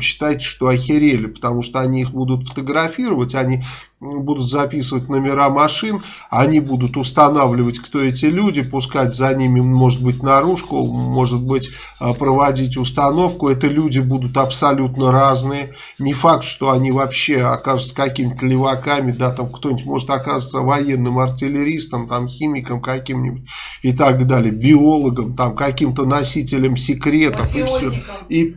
считайте, что охерели, потому что они их будут фотографировать, они будут записывать номера машин, они будут устанавливать, кто эти люди, пускать за ними, может быть, наружку, может быть, а, проводить установку. Это люди будут абсолютно разные. Не факт, что они вообще окажутся какими-то леваками, да, там кто-нибудь может оказаться военным артиллеристом, там, химиком каким-нибудь и так далее, биологом, там, каким-то носителем секретов. И все. И,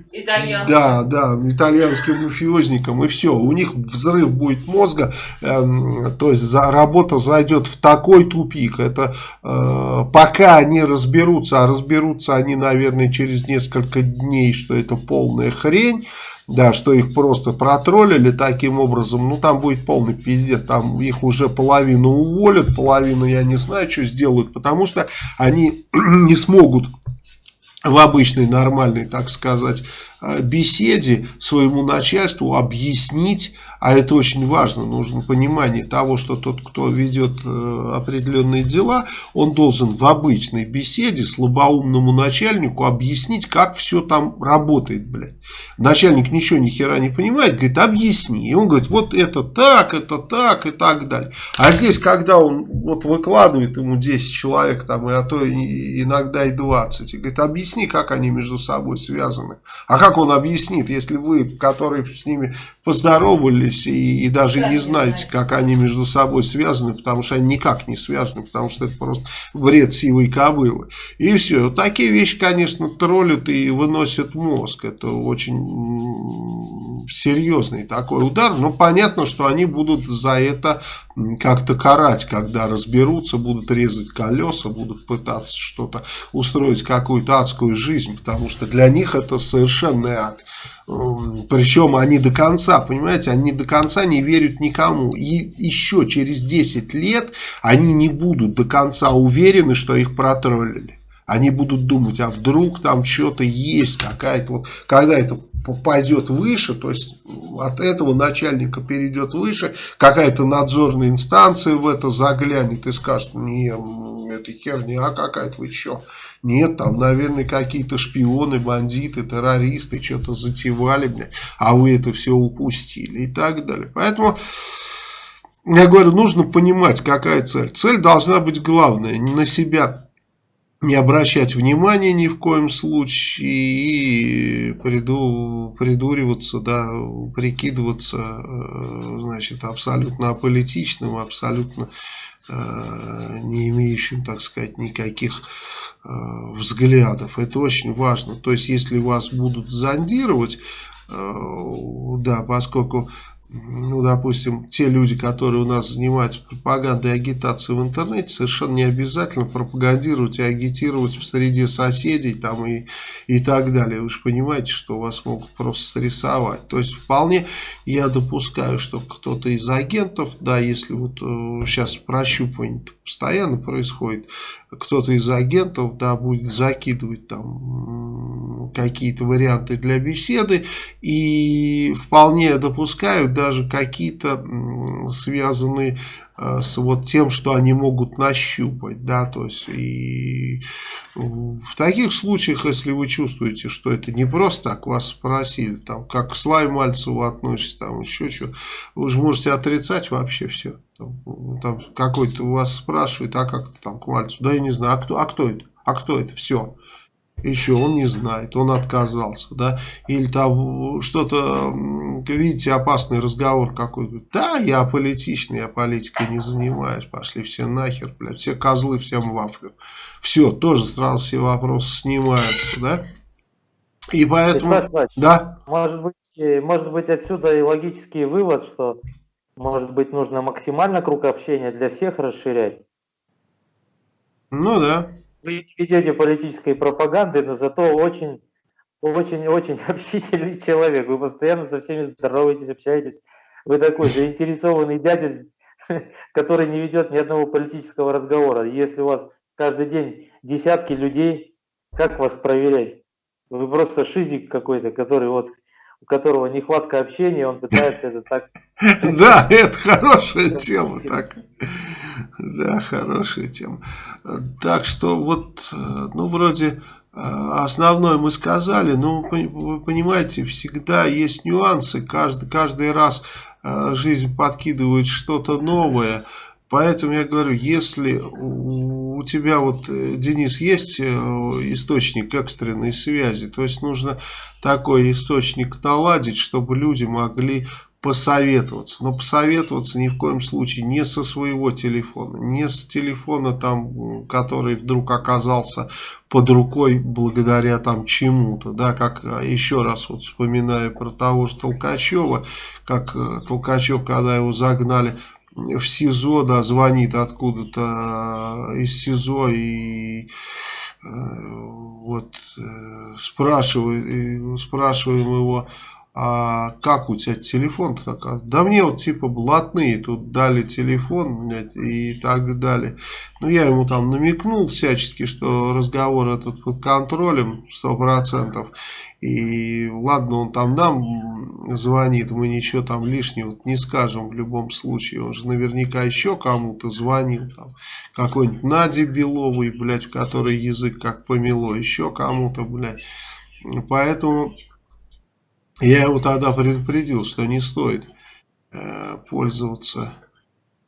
да, да, итальянским мафиозником, и все. У них взрыв будет мозга, э, то есть за, работа зайдет в такой тупик. Это э, пока они разберутся, а разберутся они, наверное, через несколько дней, что это полная хрень да, что их просто протроллили таким образом, ну там будет полный пиздец, там их уже половину уволят, половину я не знаю, что сделают, потому что они не смогут в обычной нормальной, так сказать, э, беседе своему начальству объяснить, а это очень важно, нужно понимание того, что тот, кто ведет э, определенные дела, он должен в обычной беседе слабоумному начальнику объяснить, как все там работает, блядь. Начальник ничего ни хера не понимает, говорит, объясни. И он говорит, вот это так, это так и так далее. А здесь, когда он вот выкладывает ему 10 человек, там, и а то иногда и 20, и говорит, объясни, как они между собой связаны. А как он объяснит, если вы, которые с ними поздоровались и, и даже да, не знаете, как они между собой связаны, потому что они никак не связаны, потому что это просто вред сивой кобылы. И все. Вот такие вещи, конечно, троллят и выносят мозг. Это очень серьезный такой удар. Но понятно, что они будут за это как-то карать, когда разберутся, будут резать колеса, будут пытаться что-то устроить, какую-то адскую жизнь, потому что для них это совершенный ад. Причем они до конца, понимаете, они до конца не верят никому. И еще через 10 лет они не будут до конца уверены, что их протроллили. Они будут думать, а вдруг там что-то есть, какая-то вот, когда это пойдет выше, то есть от этого начальника перейдет выше, какая-то надзорная инстанция в это заглянет и скажет, не, это херня какая-то, вы что? Нет, там, наверное, какие-то шпионы, бандиты, террористы что-то затевали, бля, а вы это все упустили и так далее. Поэтому... Я говорю, нужно понимать, какая цель. Цель должна быть главная, не на себя не обращать внимания ни в коем случае и приду, придуриваться, да, прикидываться, э, значит, абсолютно аполитичным, абсолютно э, не имеющим, так сказать, никаких э, взглядов. Это очень важно. То есть, если вас будут зондировать, да, поскольку ну, допустим, те люди, которые у нас занимаются пропагандой и агитацией в интернете, совершенно не обязательно пропагандировать и агитировать в среде соседей там и, и так далее. Вы же понимаете, что вас могут просто срисовать. То есть, вполне я допускаю, что кто-то из агентов, да, если вот э, сейчас прощупывание постоянно происходит, кто-то из агентов, да, будет закидывать там какие-то варианты для беседы. И вполне допускают даже какие-то связанные с вот тем, что они могут нащупать, да, то есть и в таких случаях, если вы чувствуете, что это не просто так вас спросили, там, как к Славе Мальцеву относится, там, еще что, вы же можете отрицать вообще все. Там, там какой-то вас спрашивает, а как там к Мальцеву? Да я не знаю, а кто, а кто это? А кто это? Все. Еще он не знает, он отказался, да, или там что-то, видите, опасный разговор какой-то, да, я политичный, я политикой не занимаюсь, пошли все нахер, блядь, все козлы, всем вафлю, все, тоже сразу все вопросы снимаются, да, и поэтому, Вячеслав, да. Может быть, э, может быть отсюда и логический вывод, что может быть, нужно максимально круг общения для всех расширять? Ну да. Вы ведете политической пропаганды, но зато очень, очень, очень общительный человек. Вы постоянно со всеми здороваетесь, общаетесь. Вы такой заинтересованный дядя, который не ведет ни одного политического разговора. Если у вас каждый день десятки людей, как вас проверять? Вы просто шизик какой-то, который вот у которого нехватка общения, он пытается это так... Да, это хорошая тема. Так. Да, хорошая тема. Так что вот, ну, вроде э, основное мы сказали, но вы понимаете, всегда есть нюансы, каждый, каждый раз э, жизнь подкидывает что-то новое, Поэтому я говорю, если у тебя вот, э, Денис, есть э, источник экстренной связи, то есть нужно такой источник наладить, чтобы люди могли посоветоваться. Но посоветоваться ни в коем случае не со своего телефона, не с телефона, там, который вдруг оказался под рукой благодаря там чему-то, да, как а, еще раз вот вспоминаю про того же Толкачева, как э, Толкачев, когда его загнали в СИЗО, да, звонит откуда-то а, из СИЗО и э, вот э, спрашивает, спрашиваем его, а как у тебя телефон-то такой? Да мне вот типа блатные тут дали телефон и так далее. Ну я ему там намекнул всячески, что разговор этот под контролем 100%. И ладно, он там нам звонит, мы ничего там лишнего не скажем в любом случае. Он же наверняка еще кому-то звонил. Там, какой-нибудь Наде Беловой, блядь, в которой язык как помело, еще кому-то, блядь. Поэтому я его тогда предупредил, что не стоит э, пользоваться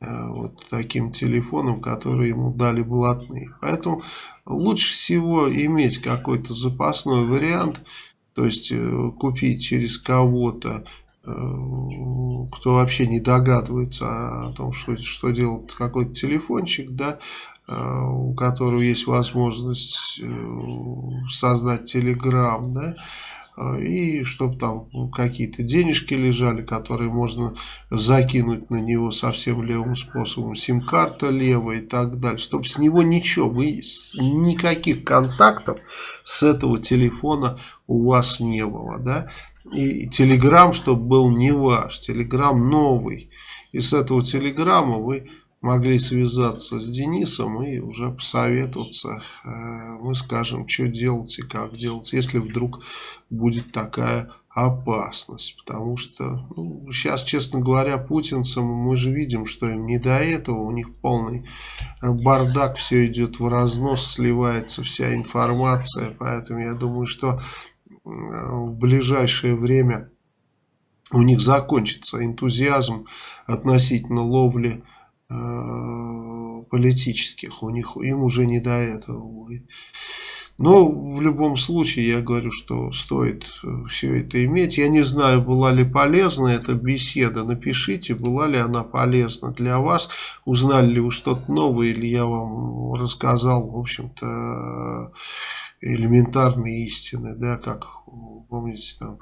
э, вот таким телефоном, который ему дали блатные. Поэтому лучше всего иметь какой-то запасной вариант, то есть э, купить через кого-то, кто вообще не догадывается о том, что, что делает какой-то телефончик, да, у которого есть возможность создать телеграм, да, и чтобы там какие-то денежки лежали, которые можно закинуть на него совсем левым способом, сим-карта левая и так далее, чтобы с него ничего, вы никаких контактов с этого телефона у вас не было, да, и телеграм, чтобы был не ваш, телеграм новый, и с этого телеграмма вы могли связаться с Денисом и уже посоветоваться. Э, мы скажем, что делать и как делать, если вдруг будет такая опасность. Потому что ну, сейчас, честно говоря, путинцам мы же видим, что им не до этого. У них полный бардак, все идет в разнос, сливается вся информация. Поэтому я думаю, что в ближайшее время у них закончится энтузиазм относительно ловли Э, политических. У них им уже не до этого будет. Но в любом случае я говорю, что стоит э, все это иметь. Я не знаю, была ли полезна эта беседа. Напишите, была ли она полезна для вас. Узнали ли вы что-то новое или я вам рассказал, в общем-то, элементарные истины, да, как помните там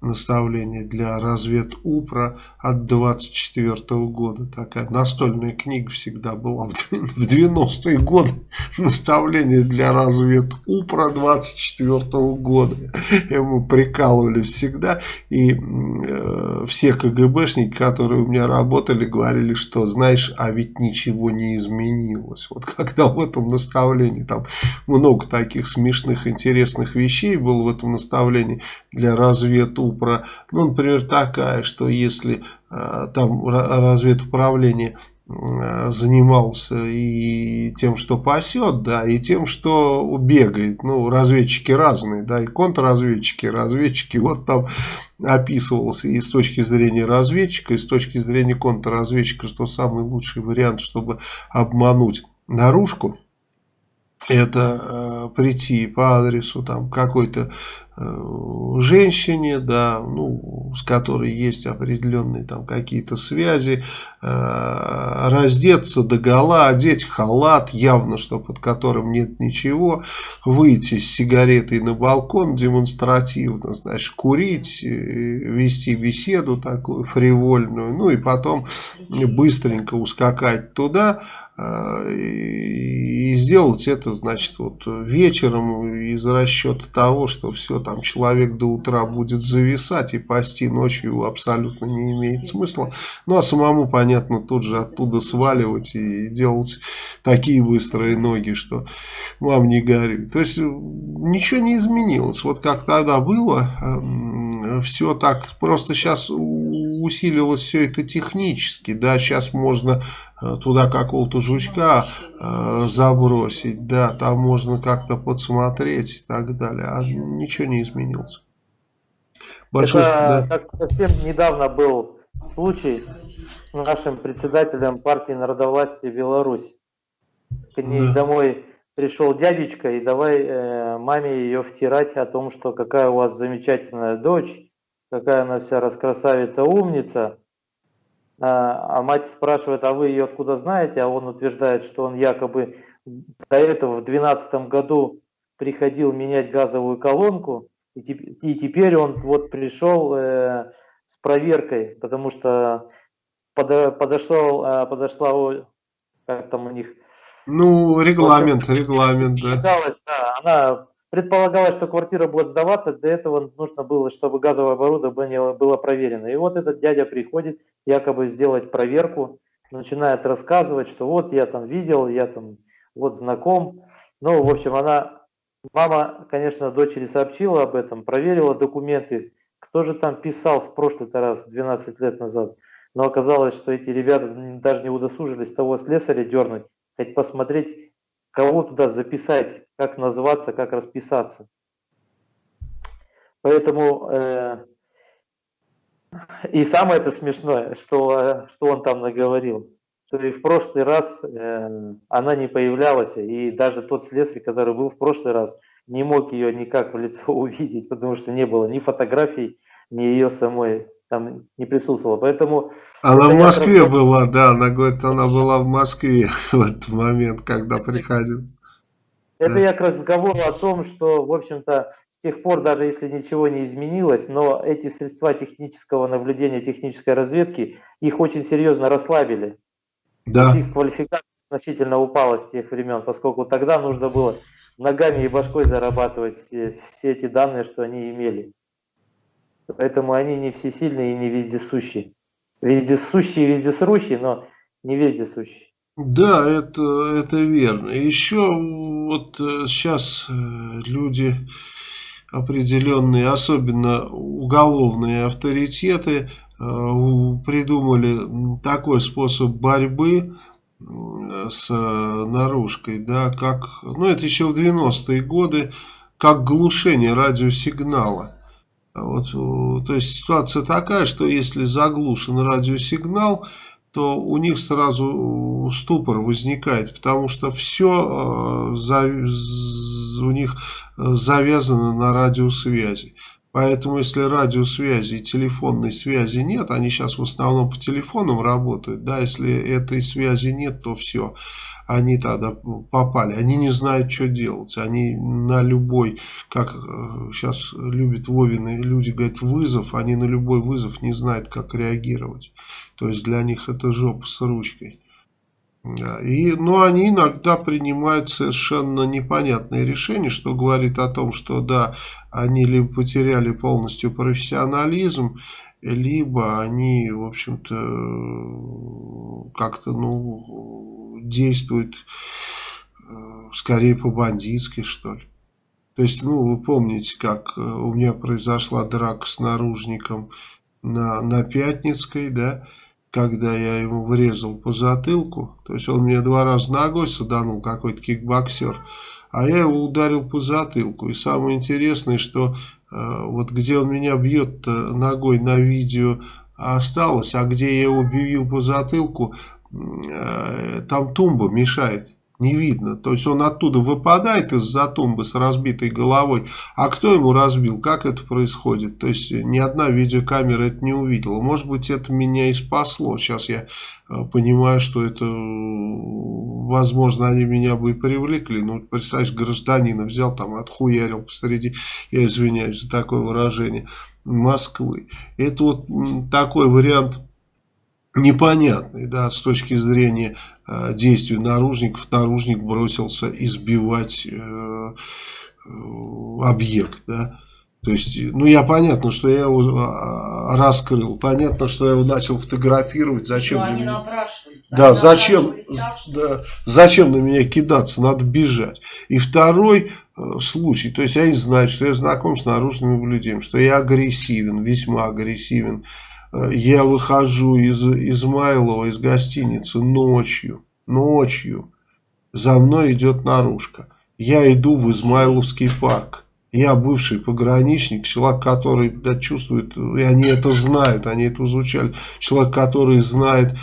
наставление для разведупра от 24 -го года. Такая настольная книга всегда была в 90-е годы. Наставление для разведупра 24 -го года. Мы прикалывали всегда. И э, все КГБшники, которые у меня работали, говорили, что знаешь, а ведь ничего не изменилось. Вот когда в этом наставлении там много таких смешных, интересных вещей было в этом наставлении для разведупра. Ну, например, такая, что если э, там разведуправление э, занимался и тем, что пасет, да, и тем, что бегает. Ну, разведчики разные, да, и контрразведчики, разведчики. Вот там описывался и с точки зрения разведчика, и с точки зрения контрразведчика, что самый лучший вариант, чтобы обмануть наружку, это э, прийти по адресу там какой-то Э, женщине, да, ну, с которой есть определенные там какие-то связи, э, раздеться до гола, одеть халат, явно, что под которым нет ничего, выйти с сигаретой на балкон демонстративно, значит, курить, э, вести беседу такую фривольную, ну и потом быстренько ускакать туда, э, и сделать это, значит, вот вечером из расчета того, что все там человек до утра будет зависать и пасти ночью абсолютно не имеет смысла. Ну а самому, понятно, тут же оттуда сваливать и делать такие быстрые ноги, что вам не горюй. То есть ничего не изменилось. Вот как тогда было, эм, все так, просто сейчас усилилось все это технически, да, сейчас можно э, туда какого-то жучка э, забросить, да, там можно как-то подсмотреть и так далее, а ничего не изменилось. Большое, это да. как совсем недавно был случай с нашим председателем партии народовластия Беларусь. К ней да. домой пришел дядечка и давай э, маме ее втирать о том, что какая у вас замечательная дочь, какая она вся раскрасавица, умница. А, а мать спрашивает, а вы ее откуда знаете? А он утверждает, что он якобы до этого в 2012 году приходил менять газовую колонку, и, и теперь он вот пришел э, с проверкой, потому что под, подошел, э, подошла, как там у них... Ну, регламент, общем, регламент, да. Считалось, да. Она предполагалось, что квартира будет сдаваться, для этого нужно было, чтобы газовое оборудование было проверено. И вот этот дядя приходит якобы сделать проверку, начинает рассказывать, что вот я там видел, я там вот знаком. Ну, в общем, она, мама, конечно, дочери сообщила об этом, проверила документы, кто же там писал в прошлый раз, 12 лет назад. Но оказалось, что эти ребята даже не удосужились того слесаря дернуть, хоть посмотреть, кого туда записать, как называться, как расписаться. Поэтому э, и самое это смешное, что, что он там наговорил что и в прошлый раз э, она не появлялась, и даже тот слесарь, который был в прошлый раз, не мог ее никак в лицо увидеть, потому что не было ни фотографий, ни ее самой там не присутствовало. Поэтому она в Москве раз... была, да, она говорит, она была в Москве в этот момент, когда приходил. Это да. я к разговору о том, что, в общем-то, с тех пор, даже если ничего не изменилось, но эти средства технического наблюдения, технической разведки, их очень серьезно расслабили. Да. Их квалификация значительно упала с тех времен, поскольку тогда нужно было ногами и башкой зарабатывать все, все эти данные, что они имели. Поэтому они не всесильные и не вездесущие. Вездесущие и вездесрущие, но не вездесущие. Да, это, это верно. Еще вот сейчас э, э, люди определенные, особенно уголовные авторитеты, э, придумали такой способ борьбы с наружкой, да, как, ну это еще в 90-е годы, как глушение радиосигнала. Вот, то есть ситуация такая, что если заглушен радиосигнал, то у них сразу ступор возникает, потому что все э, у них э, завязано на радиосвязи. Поэтому если радиосвязи и телефонной связи нет, они сейчас в основном по телефонам работают, да, если этой связи нет, то все, они тогда попали, они не знают, что делать, они на любой, как сейчас э, любят Вовины люди говорят, вызов, они на любой вызов не знают, как реагировать, то есть для них это жопа с ручкой. И, но они иногда принимают совершенно непонятные решения, что говорит о том, что да, они либо потеряли полностью профессионализм, либо они, в общем-то, как-то, ну, действуют э, скорее по-бандитски, что ли. То есть, ну, вы помните, как э, у меня произошла драка с наружником на, на Пятницкой, да, когда я ему врезал по затылку, то есть он мне два раза ногой саданул, какой-то кикбоксер, а я его ударил по затылку. И самое интересное, что вот где он меня бьет ногой на видео осталось, а где я его бил по затылку, э, там тумба мешает не видно. То есть он оттуда выпадает из-за тумбы с разбитой головой. А кто ему разбил? Как это происходит? То есть ни одна видеокамера это не увидела. Может быть это меня и спасло. Сейчас я э, понимаю, что это, возможно, они меня бы и привлекли. Ну, представляешь, гражданина взял там, отхуярил посреди, я извиняюсь за такое выражение, Москвы. Это вот такой вариант непонятный, да, с точки зрения э, действий наружников. Наружник бросился избивать э, э, объект, да. То есть, ну я понятно, что я его а, раскрыл, понятно, что я его начал фотографировать, зачем... Что они меня... Да, они зачем, так, что... да, зачем на меня кидаться, надо бежать. И второй э, случай, то есть они знают, что я знаком с наружными наблюдением, что я агрессивен, весьма агрессивен, я выхожу из Измайлова, из гостиницы ночью, ночью, за мной идет наружка. Я иду в Измайловский парк. Я бывший пограничник, человек, который да, чувствует, и они это знают, они это изучали. Человек, который знает э,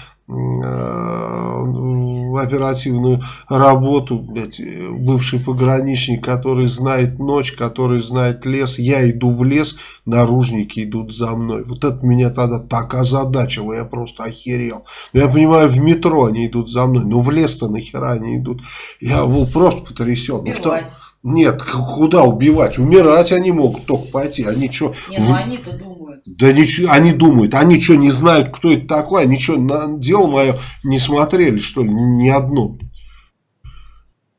оперативную работу, блядь, бывший пограничник, который знает ночь, который знает лес, я иду в лес, наружники идут за мной. Вот это меня тогда так озадачило, я просто охерел. Ну, я понимаю, в метро они идут за мной, но в лес-то нахера они идут? Я был просто потрясен. Убивать. Нет, куда убивать? Умирать они могут только пойти. Они что? Не, ну они-то думают. Да ничего, они думают. Они что, не знают, кто это такой? Они что, на дело мое не смотрели, что ли, ни одно?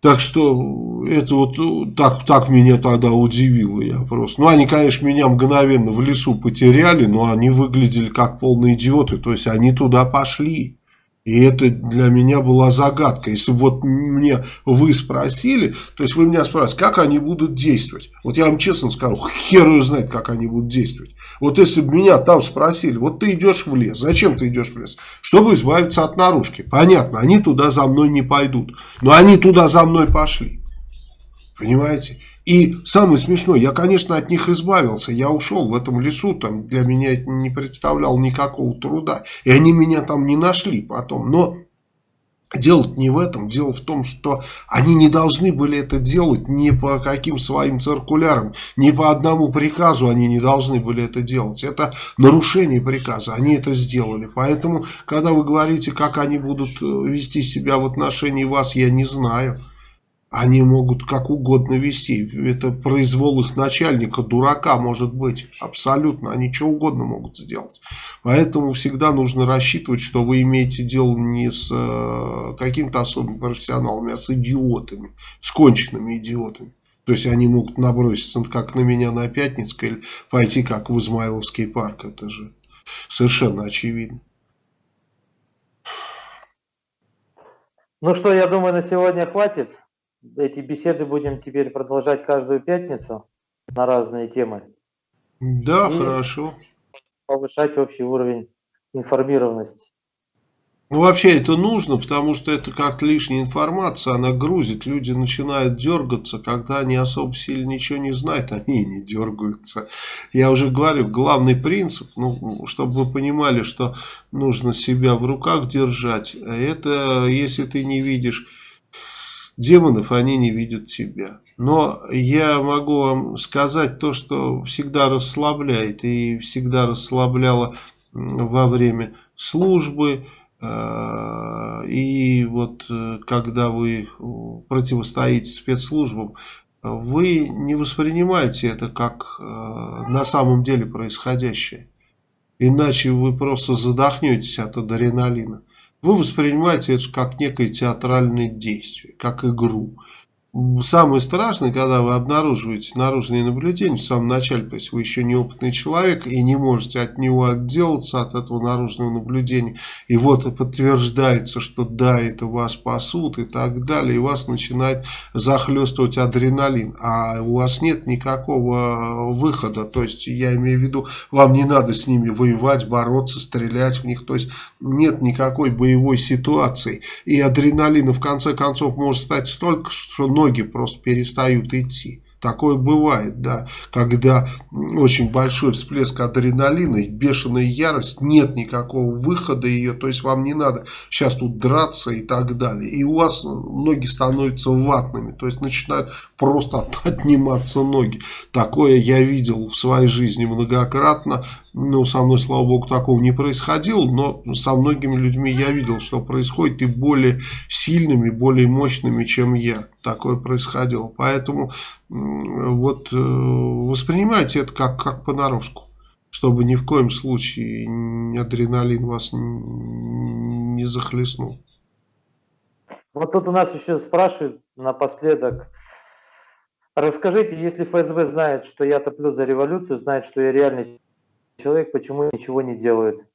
Так что это вот так, так меня тогда удивило я просто. Ну, они, конечно, меня мгновенно в лесу потеряли, но они выглядели как полные идиоты. То есть, они туда пошли. И это для меня была загадка. Если вот мне вы спросили, то есть вы меня спрашиваете, как они будут действовать. Вот я вам честно скажу, хер ее знает, как они будут действовать. Вот если бы меня там спросили, вот ты идешь в лес, зачем ты идешь в лес? Чтобы избавиться от наружки. Понятно, они туда за мной не пойдут. Но они туда за мной пошли. Понимаете? И самое смешное, я, конечно, от них избавился. Я ушел в этом лесу, там для меня это не представляло никакого труда. И они меня там не нашли потом. Но дело не в этом. Дело в том, что они не должны были это делать ни по каким своим циркулярам, ни по одному приказу они не должны были это делать. Это нарушение приказа. Они это сделали. Поэтому, когда вы говорите, как они будут э, вести себя в отношении вас, я не знаю. Они могут как угодно вести. Это произвол их начальника, дурака может быть. Абсолютно. Они что угодно могут сделать. Поэтому всегда нужно рассчитывать, что вы имеете дело не с э, каким-то особым профессионалом, а с идиотами. С конченными идиотами. То есть они могут наброситься как на меня на Пятницкой или пойти как в Измайловский парк. Это же совершенно очевидно. Ну что, я думаю, на сегодня хватит эти беседы будем теперь продолжать каждую пятницу на разные темы. Да, и хорошо. Повышать общий уровень информированности. Ну, вообще это нужно, потому что это как лишняя информация, она грузит. Люди начинают дергаться, когда они особо сильно ничего не знают, они и не дергаются. Я уже говорю, главный принцип, ну, чтобы вы понимали, что нужно себя в руках держать, это если ты не видишь демонов, они не видят тебя. Но я могу вам сказать то, что всегда расслабляет и всегда расслабляло во время службы. Э, и вот э, когда вы противостоите спецслужбам, вы не воспринимаете это как э, на самом деле происходящее. Иначе вы просто задохнетесь от адреналина. Вы воспринимаете это как некое театральное действие, как игру. Самое страшное, когда вы обнаруживаете наружные наблюдения в самом начале, то есть вы еще неопытный человек и не можете от него отделаться, от этого наружного наблюдения. И вот подтверждается, что да, это вас спасут и так далее, и вас начинает захлестывать адреналин. А у вас нет никакого выхода, то есть я имею в виду, вам не надо с ними воевать, бороться, стрелять в них, то есть нет никакой боевой ситуации. И адреналина в конце концов может стать столько, что ноги просто перестают идти. Такое бывает, да, когда очень большой всплеск адреналина, бешеная ярость, нет никакого выхода ее, то есть вам не надо сейчас тут драться и так далее. И у вас ноги становятся ватными, то есть начинают просто отниматься ноги. Такое я видел в своей жизни многократно, ну, со мной, слава богу, такого не происходило, но со многими людьми я видел, что происходит, и более сильными, более мощными, чем я. Такое происходило. Поэтому вот э, воспринимайте это как, как понарошку, чтобы ни в коем случае адреналин вас не захлестнул. Вот тут у нас еще спрашивают напоследок, расскажите, если ФСБ знает, что я топлю за революцию, знает, что я реальный человек почему ничего не делает?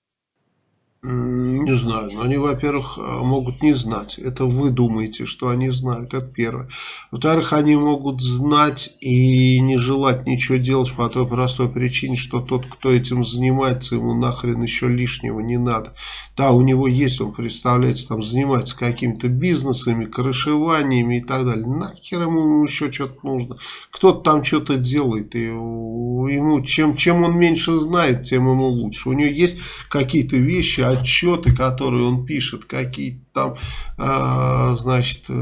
Не знаю, но они, во-первых, а, могут не знать. Это вы думаете, что они знают, это первое. Во-вторых, они могут знать и не желать ничего делать по той простой причине, что тот, кто этим занимается, ему нахрен еще лишнего не надо. Да, у него есть, он представляется, там занимается какими-то бизнесами, крышеваниями и так далее. Нахер ему еще что-то нужно. Кто-то там что-то делает, и ему чем, чем он меньше знает, тем ему лучше. У него есть какие-то вещи, отчеты, которые он пишет, какие-то там, э, значит, э,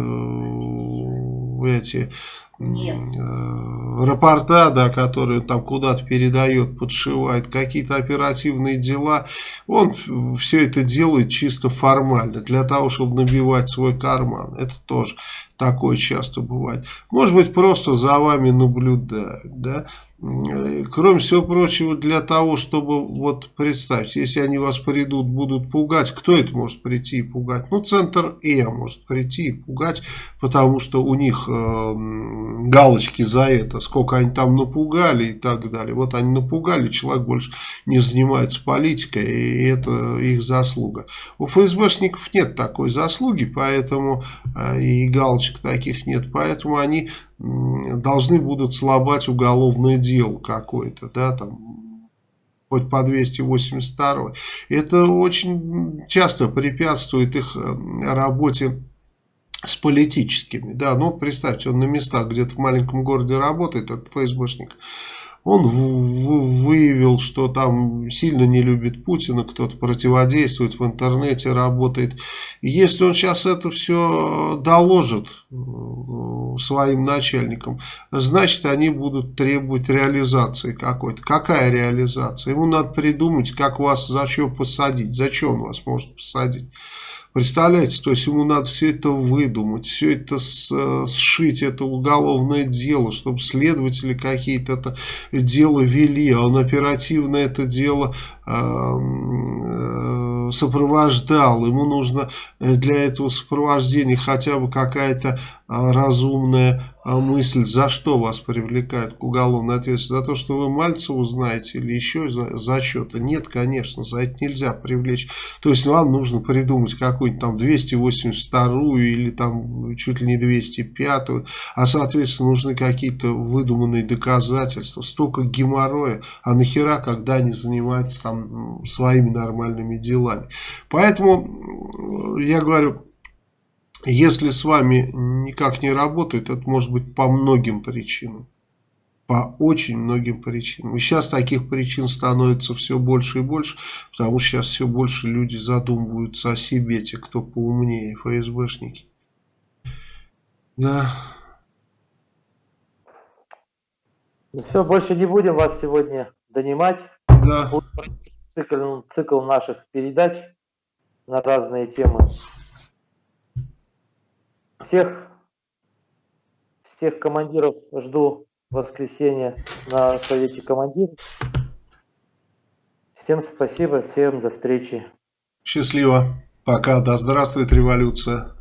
эти Нет. э, рапорта, да, которые он там куда-то передает, подшивает, какие-то оперативные дела, он все это делает чисто формально, для того, чтобы набивать свой карман. Это тоже такое часто бывает. Может быть, просто за вами наблюдают, да. Э, Кроме всего прочего, для того, чтобы, вот представьте, если они вас придут, будут пугать, кто это может прийти и пугать? Ну, центр Э может прийти и пугать, потому что у них э, галочки за это, сколько они там напугали и так далее. Вот они напугали, человек больше не занимается политикой, и это их заслуга. У ФСБшников нет такой заслуги, поэтому э, и галочек таких нет, поэтому они должны будут слабать уголовное дело какое-то, да, там, хоть по 282. Это очень часто препятствует их работе с политическими, да, ну, представьте, он на местах где-то в маленьком городе работает, этот ФСБшник, он выявил, что там сильно не любит Путина, кто-то противодействует в интернете, работает. И если он сейчас это все доложит э, своим начальникам, значит они будут требовать реализации какой-то. Какая реализация? Ему надо придумать, как вас за что посадить. За что он вас может посадить? Представляете, то есть ему надо все это выдумать, все это с, сшить, это уголовное дело, чтобы следователи какие-то это дело вели, а он оперативно это дело э, э, сопровождал. Ему нужно для этого сопровождения хотя бы какая-то разумная мысль, за что вас привлекают к уголовной ответственности, за то, что вы Мальцеву знаете или еще за, за что-то. Нет, конечно, за это нельзя привлечь. То есть вам нужно придумать какую-нибудь там 282 или там чуть ли не 205, а соответственно нужны какие-то выдуманные доказательства, столько геморроя, а нахера, когда они занимаются там своими нормальными делами. Поэтому я говорю, если с вами никак не работает, это может быть по многим причинам. По очень многим причинам. И сейчас таких причин становится все больше и больше, потому что сейчас все больше люди задумываются о себе, те, кто поумнее, ФСБшники. Да. Все, больше не будем вас сегодня донимать. Да. Цикл, цикл наших передач на разные темы. Всех, всех командиров жду в воскресенье на совете командиров. Всем спасибо, всем до встречи. Счастливо. Пока. Да здравствует революция.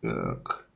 Так.